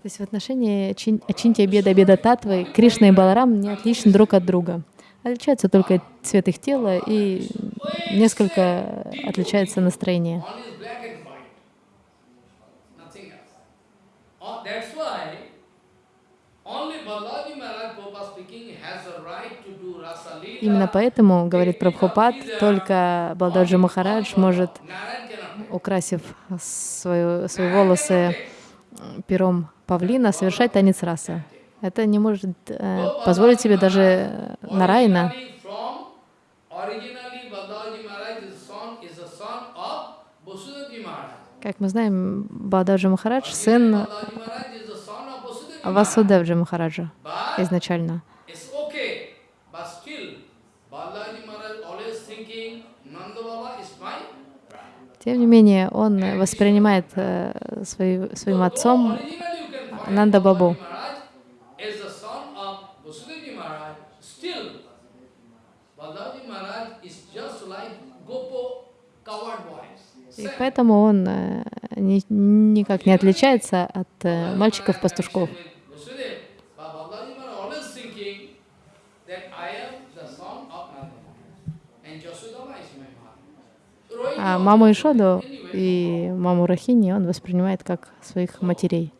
То есть в отношении Чин- Ачинтия Беда Беда Татвы Кришна и Баларам не отличны друг от друга. Отличается только цвет их тела и несколько отличается настроение. Leela. Именно поэтому, говорит Прабхупад, только Балдаджи Махарадж может, украсив свою, свои волосы пером павлина, совершать танец расы. Это не может э, позволить себе даже Нарайна. Как мы знаем, Балдаджи Махарадж — сын. Васудевджи Махараджа изначально. Тем не менее, он воспринимает э, свой- своим отцом Нанда Бабу. Is the son of Vasudevji Maharaj. Still, Balaji Maharaj is just like Gopo. И поэтому он э, ни- никак не отличается от э, мальчиков-пастушков. А маму Ишоду и маму Рахини он воспринимает как своих матерей.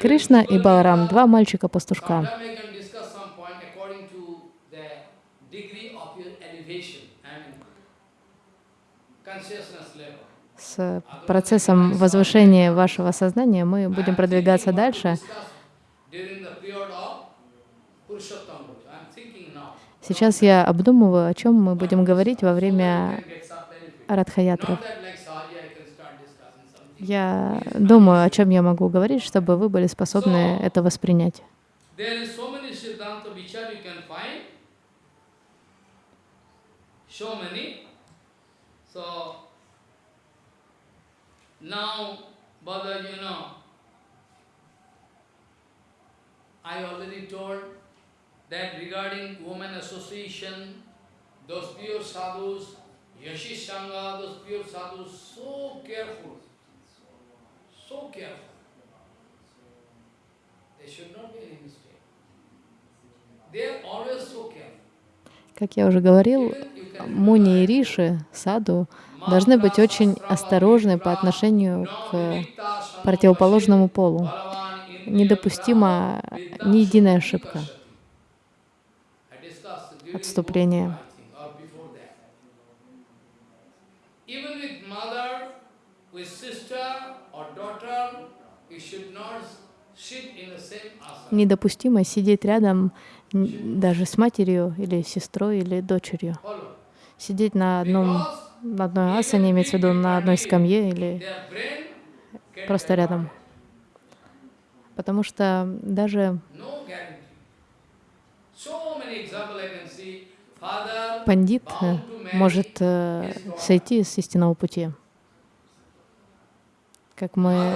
Кришна и Баларам, два мальчика-пастушка. С процессом возвышения вашего сознания мы будем продвигаться дальше. Сейчас я обдумываю, о чем мы будем говорить во время. Радхаятры. Not that like Sahaja I can start discussing something. Я думаю, о чем я могу говорить, чтобы вы были способны это воспринять. So I already told that regarding women association, those pure sadhus, Yashishanga, those pure sadhus, so careful, Как я уже говорил, can муни и риши, саду, должны быть очень осторожны по отношению к противоположному полу. Недопустима ни единая ошибка, отступление. Even with mother, with sister or daughter, you should not sit in the same asana. Недопустимо сидеть рядом даже с матерью или сестрой или дочерью. Сидеть на одном на одной асане, имеется в виду на одной скамье или просто рядом. Потому что даже пандит э, может э, сойти с истинного пути. Как мы,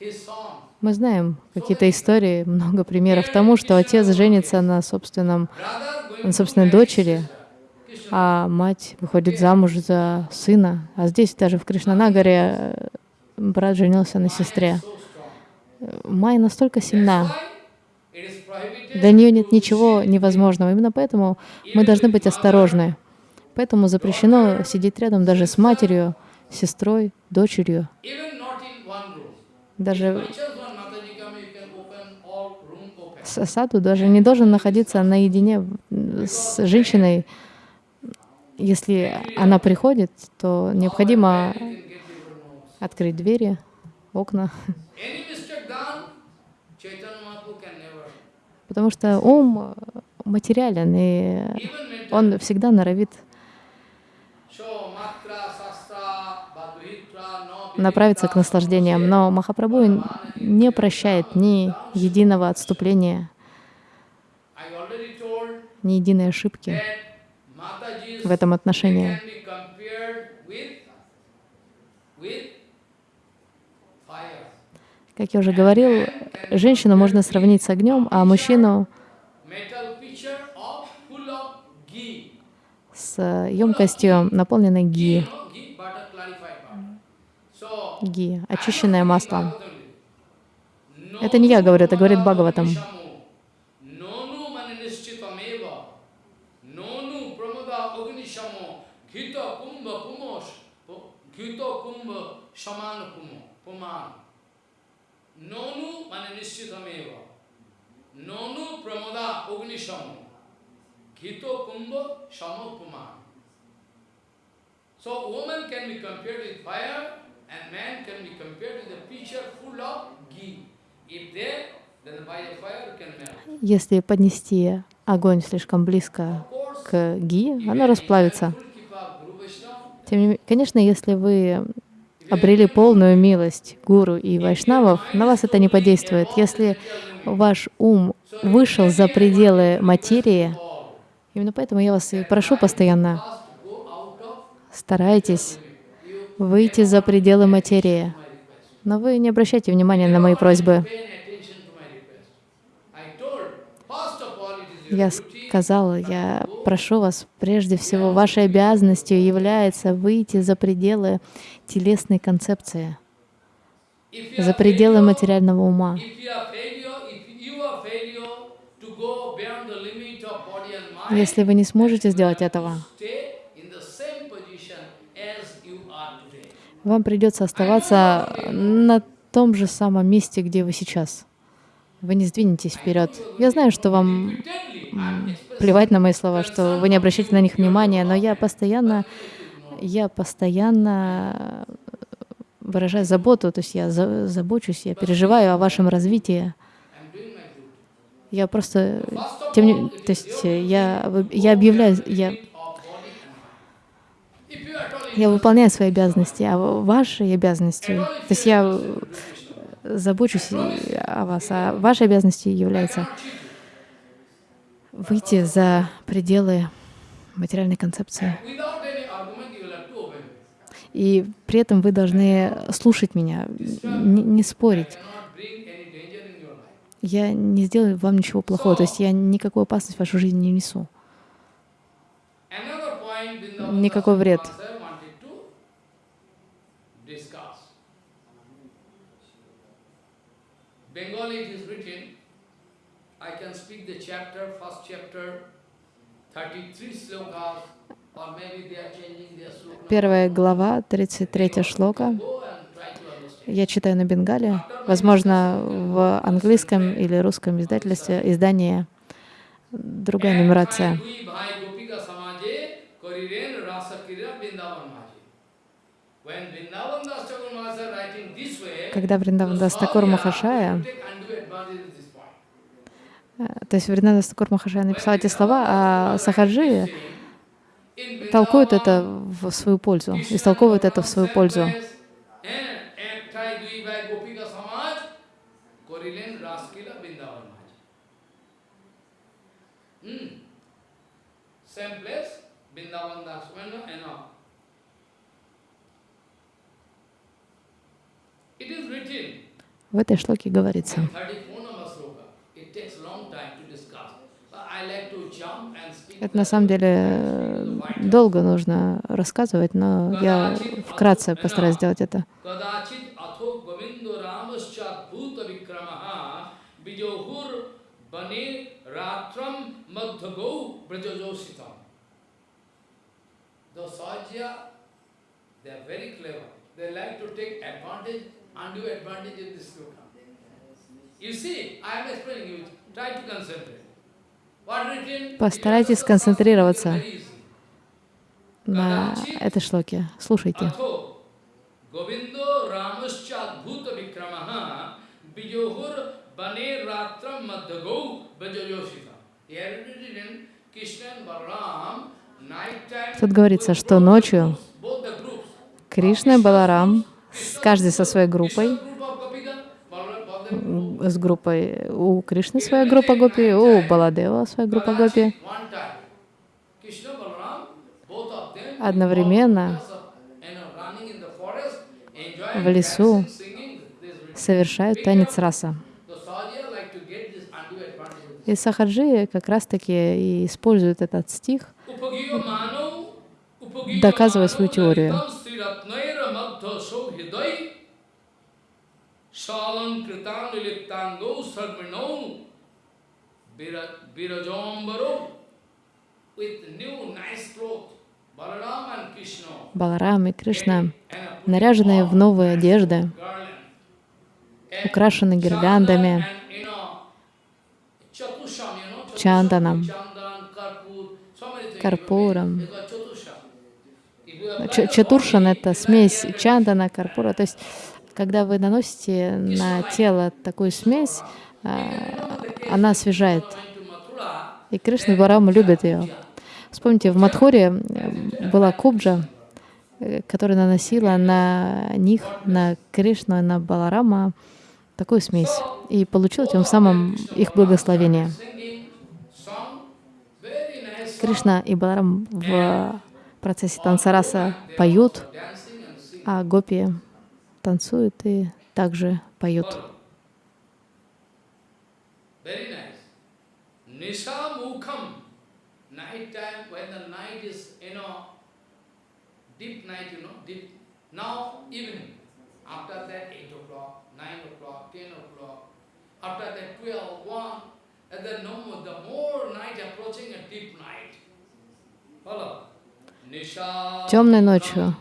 son. мы знаем какие-то истории, много примеров тому, что отец женится на собственном, на собственной дочери, а мать выходит замуж за сына. А здесь даже в Кришнанагаре э, брат женился на сестре. Майя настолько сильна, для нее нет ничего невозможного. Именно поэтому мы должны быть осторожны. Поэтому запрещено сидеть рядом даже с матерью, сестрой, дочерью. Даже саду даже не должен находиться наедине с женщиной. Если она приходит, то необходимо открыть двери, окна, потому что ум материален, и он всегда норовит So, matra, sastra, badhitra, no направиться к наслаждениям. Но Махапрабху не прощает ни единого отступления, ни единой ошибки в этом отношении. Как я уже говорил, женщину можно сравнить с огнем, а мужчину с емкостью, наполненной ги. You know, ghee, butter, clarified butter. So, Ги, очищенное масло. Это не я говорю, это говорит Бхагаватам. So woman can be compared with fire and man can be compared with a pitcher full of ghee. If there, then by the fire can melt. Если поднести огонь слишком близко к ги, оно you расплавится. Тем не менее, конечно, если вы обрели полную милость гуру и вайшнавов, на вас это не подействует. Если ваш ум вышел за пределы материи, именно поэтому я вас и прошу постоянно, старайтесь. Выйти за пределы материи. Но вы не обращайте внимания на мои просьбы. Я duty. сказала, я прошу вас, прежде всего, вашей обязанностью является выйти за пределы телесной концепции, за пределы материального ума. Если вы не сможете сделать этого, stay in the same position as you are today. Вам придется оставаться на том же самом месте, где вы сейчас. Вы не сдвинетесь вперед. Я знаю, что вам плевать на мои слова, что вы не обращаете на них внимания, но я постоянно, я постоянно выражаю заботу, то есть я за- забочусь, я переживаю о вашем развитии. Я просто, тем не, то есть я, я объявляю, я, limit of body and mind. If you are at all я выполняю свои обязанности, а ваши обязанности, то есть я Krishna, забочусь о вас, а вашей обязанностью является выйти за пределы материальной концепции. И при этом вы должны слушать меня, не, не спорить. Я не сделаю вам ничего плохого, то есть я никакую опасность в вашу жизнь не несу. никакой вред. Master wanted to discuss. Bengali it is written, I can speak the chapter, first chapter, 33 slokas, or maybe they are changing their sloka. Первая глава, 33 шлока. Я читаю на бенгале. Возможно, в английском или русском издательстве издание другая нумерация. Duи bhai gopika samaje koriren rasa kira Vrindavan maje. When Vrindavan Das Thakur Maharaj writing this way, когда Вриндавандас Такур Махашая, э, то есть Вриндавандас Такур Махашая написал эти слова, а Сахаджи толкует это в свою пользу, истолковывает это в свою пользу. Same place, Vrindavan Das, you know, В этой шлоке говорится, это на самом деле долго нужно рассказывать, но я вкратце постараюсь сделать это. The Sajya, they are very clever. They like to take advantage undue advantage in this loka. You see, I am explaining you, try to concentrate. Постарайтесь сконцентрироваться на этой шлоке. Слушайте. Тут говорится, что ночью Кришна и Баларам каждый со своей группой, с группой, у Кришны своя группа гопи, у Баладева своя группа гопи, одновременно в лесу совершают танец раса. И Сахаджи как раз-таки и используют этот стих, доказывая свою теорию. Salankritan liliptango sarvino virajambaro with new nice cloth. Balaram and Krishna Баларам и Кришна, наряженные в новые одежды, украшены гирляндами, Чанданом. Карпуром. Чатуршан — это смесь чандана, карпура. То есть, когда вы наносите на тело такую смесь, а, она освежает. И Кришна Барама любят ее. Вспомните, в Мадхуре была кубджа, э, которая наносила на них, на Кришну и на Баларама такую смесь. И получила тем самым их благословение. Кришна и Баларам в процессе танцараса поют, а гопи танцуют и также поют. Very nice. Nisha Mukham. Night time, when the night is, you know, deep night, you know, deep. Now, evening. After that, 8 o'clock, 9 o'clock, 10 o'clock. After that, 12, 1. And then no more, the more night approaching a deep night. Follow? Nisha Темной ночью,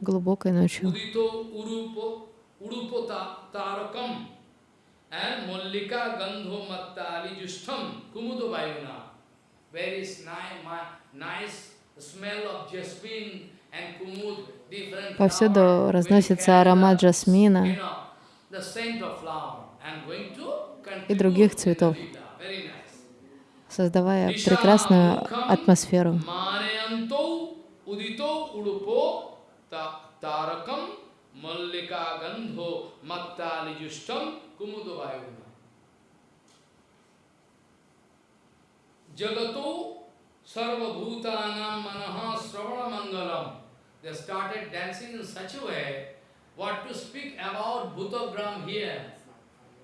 глубокой ночью, Повсюду разносится аромат to и других цветов, создавая прекрасную атмосферу. Mallika gandho mattali justam kumudo vayuna. Jagato sarva bhutanam manaha sravana mangalam. They started dancing in such a way, what to speak about Bhutagram here.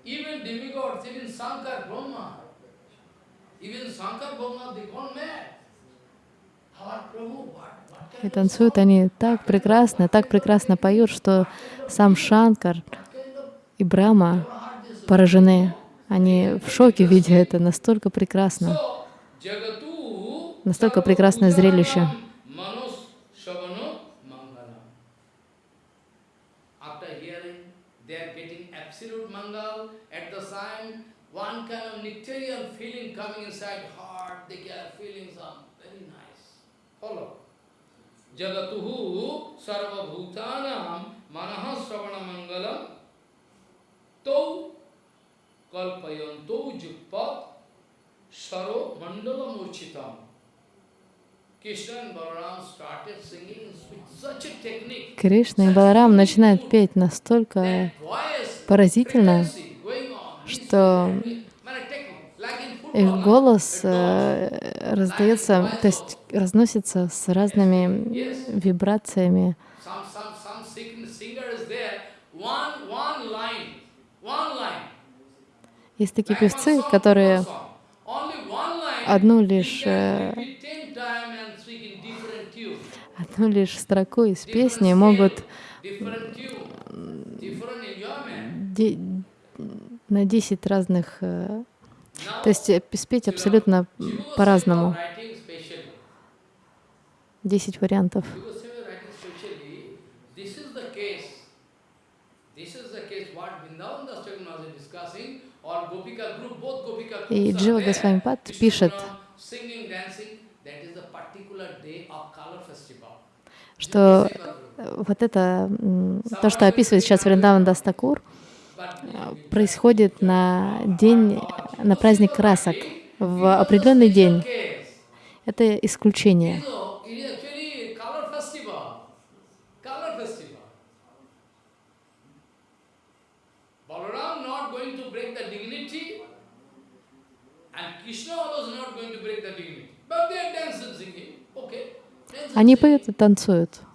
Even demigods, even Sankar Brahma, even Shankar Brahma, they gone mad. Our Prabhu, what, what kind И танцуют они так прекрасно, так прекрасно поют, что сам Шанкар и Брахма поражены. Они в шоке, видя это настолько прекрасно. Настолько прекрасное зрелище. One. Jagatuhu sarva bhutanam manaha sravana mangalam tau kalpayanto jukpat Saro Mandala Murchitam. Krishna and Balaram started singing with such a technique. Кришна и Баларам начинают петь настолько поразительно, что technique, man, technique, like in их голос э, раздается, то есть разносится с разными вибрациями. Есть такие певцы, которые одну лишь, can э, repeat 10 times and speak in different tune. одну лишь строку из песни могут на 10 разных, э, то есть э, спеть абсолютно по-разному. 10 вариантов. И Джива. Госвамипад пишет, что э, вот это, то, что описывает сейчас Вриндаван Дастакур, происходит на день, на праздник красок, в определенный день. Это исключение. So, it is actually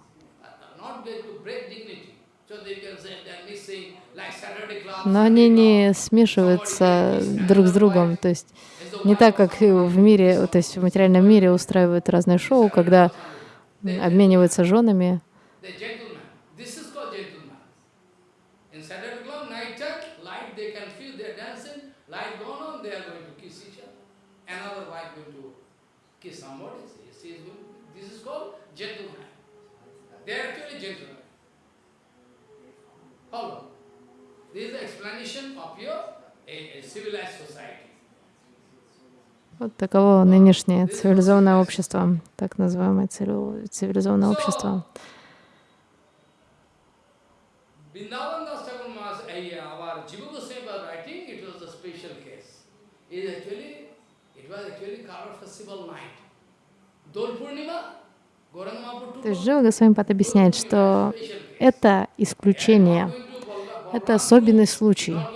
Но они не смешиваются друг с другом. То есть не так, как в мире, то есть в материальном мире устраивают разные шоу, когда обмениваются женами. They can feel they're Вот таково нынешнее цивилизованное общество, так называемое цивили- цивилизованное общество. Eh, То есть Джива Госвамипад объясняет, что это исключение, это особенный случай.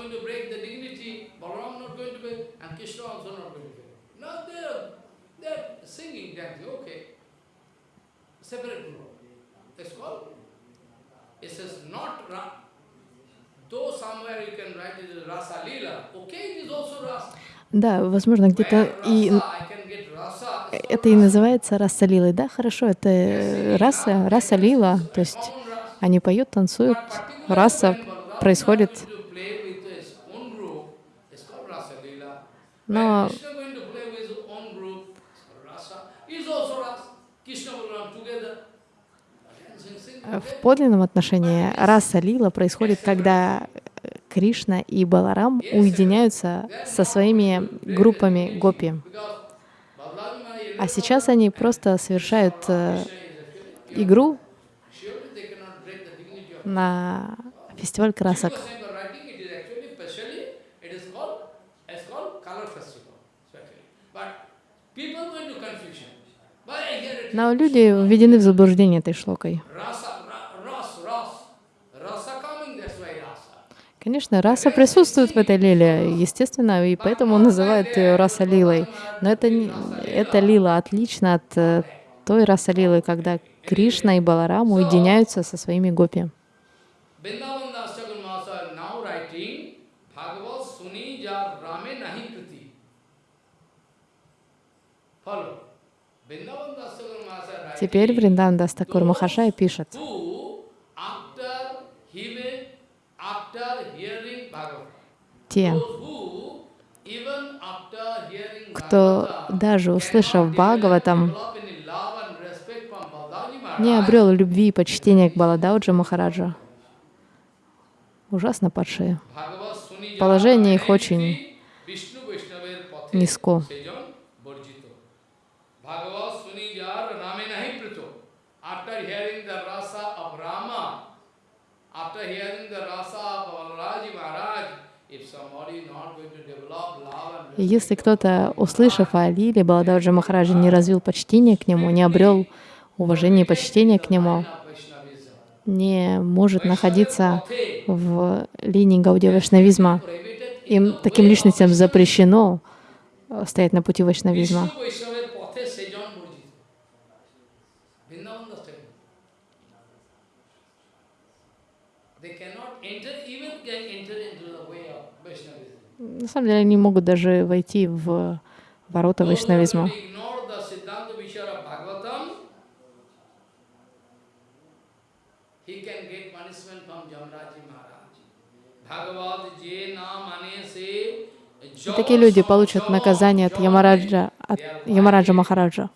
Да, возможно, где-то и это и называется раса лилой. Да, хорошо, это раса, раса лила. То есть они поют, танцуют, раса происходит. Но в подлинном отношении раса лила происходит, когда Кришна и Баларам уединяются со своими группами гопи. А сейчас они просто совершают э, игру на фестиваль красок. Но люди введены в заблуждение этой шлокой. Конечно, раса присутствует в этой лиле, естественно, и поэтому называют ее раса лилой. Но это, не- эта лила отлична от э, той раса лилы, когда Кришна и Баларам уединяются со своими гопи. Vrindavan Das Thakur Mahasaya now writing, Bhagavad Suni jar Rame nahi kriti. Follow. Теперь Вриндан Дастакур Махашай пишет, те, кто даже услышав Бхагаватам, не обрел любви и почтения к Баладауджа Махараджа. Ужасно падшие. Положение их очень низко. Если кто-то, услышав о Лиле Баладауджа Махараджа, не развил почтение к нему, не обрел уважение и почтение к нему, не может находиться в линии Гаудия Вайшнавизма, им таким личностям запрещено э, стоять на пути Vaishnavism. На самом деле они могут даже войти в ворота вайшнавизма. ignore the Siddhanta Vichara of Bhagavatam, he can get punishment from Jamraji Maharaj. Bhagavad je na mane se И такие люди получат наказание от Ямараджа, от Ямараджа Махараджа,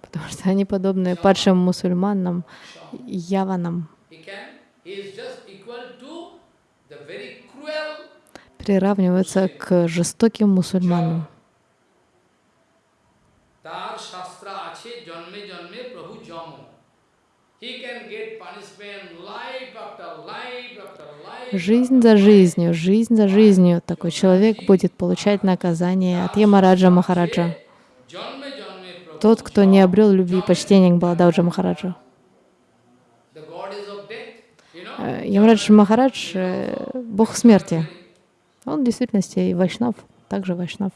потому что они подобны падшим мусульманам, яванам, приравниваются к жестоким мусульманам. Жизнь за жизнью, жизнь за жизнью такой человек будет получать наказание от Ямараджа Махараджа. Тот, кто не обрел любви и почтения к Балададжа Махараджу. Э, Ямрадж Махарадж э, — бог смерти. Он в действительности и вайшнав, также вайшнав.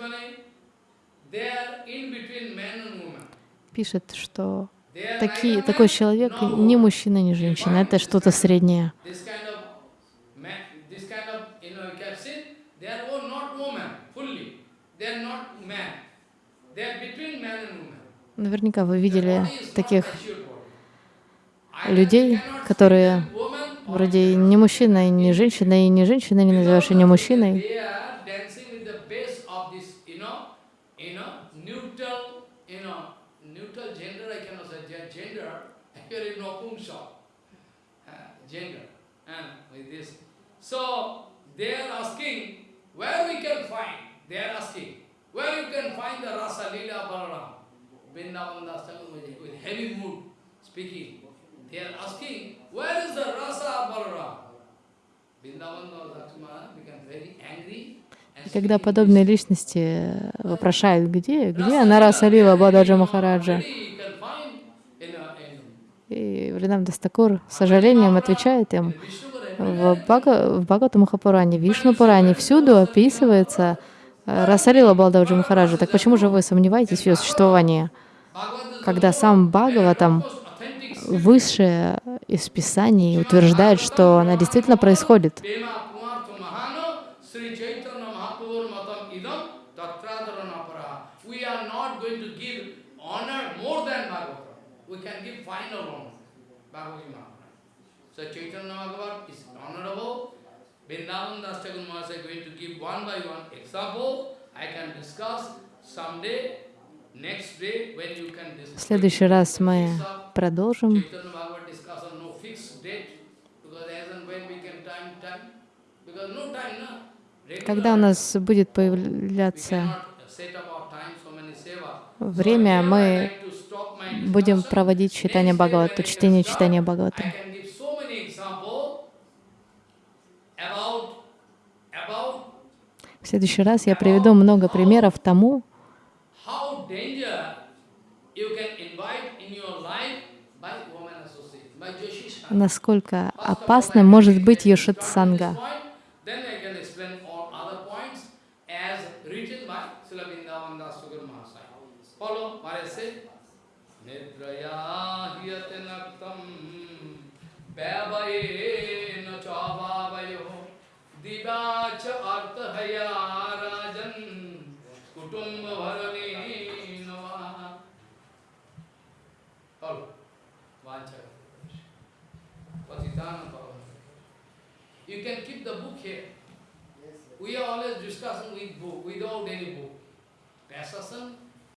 Mane, they are in between man and woman. пишет, что такие, такой человек woman. мужчина, ни женщина, это что-то среднее. This kind of man, this kind of, you know, you can see, they are all not woman, fully. They are not man. They are between man and woman. Наверняка вы видели таких людей, которые вроде не мужчина, и не женщина, и не женщина, не называешь ее не мужчиной. Uh. So, are asking, where we can find, they are asking, where you can find the Rasa Lila Balaram, Vrindavan Das with heavy mood speaking. They are asking, where is the Rasa Balaram? И когда подобные личности вопрошают, где, где она Расалила Бададжа Махараджа, и Вринам Дастакур с сожалением отвечает им, в, Бага, в Бхагавата Махапуране, Вишну Пуране всюду описывается э, Расалила Балдаджа Махараджа. Так почему же вы сомневаетесь в ее существовании, когда сам Бхагаватам, высшее из Писаний, утверждает, что она действительно происходит? Chaitanya Bhagavat is honorable. Vrindavan Das Thakur Maharaj is going to give one by one example. I can discuss someday, В следующий раз мы продолжим. Когда у нас будет появляться время, мы будем проводить читание Бхагавата, чтение читания Бхагавата. I can give so many examples about, about В следующий раз я приведу много примеров тому, насколько опасным может быть йошит санга. Then I can दिवाच अर्थहया राजन कुटुंब भरणे You can keep the book here. Yes, we are always discussing with book, without any book. Passion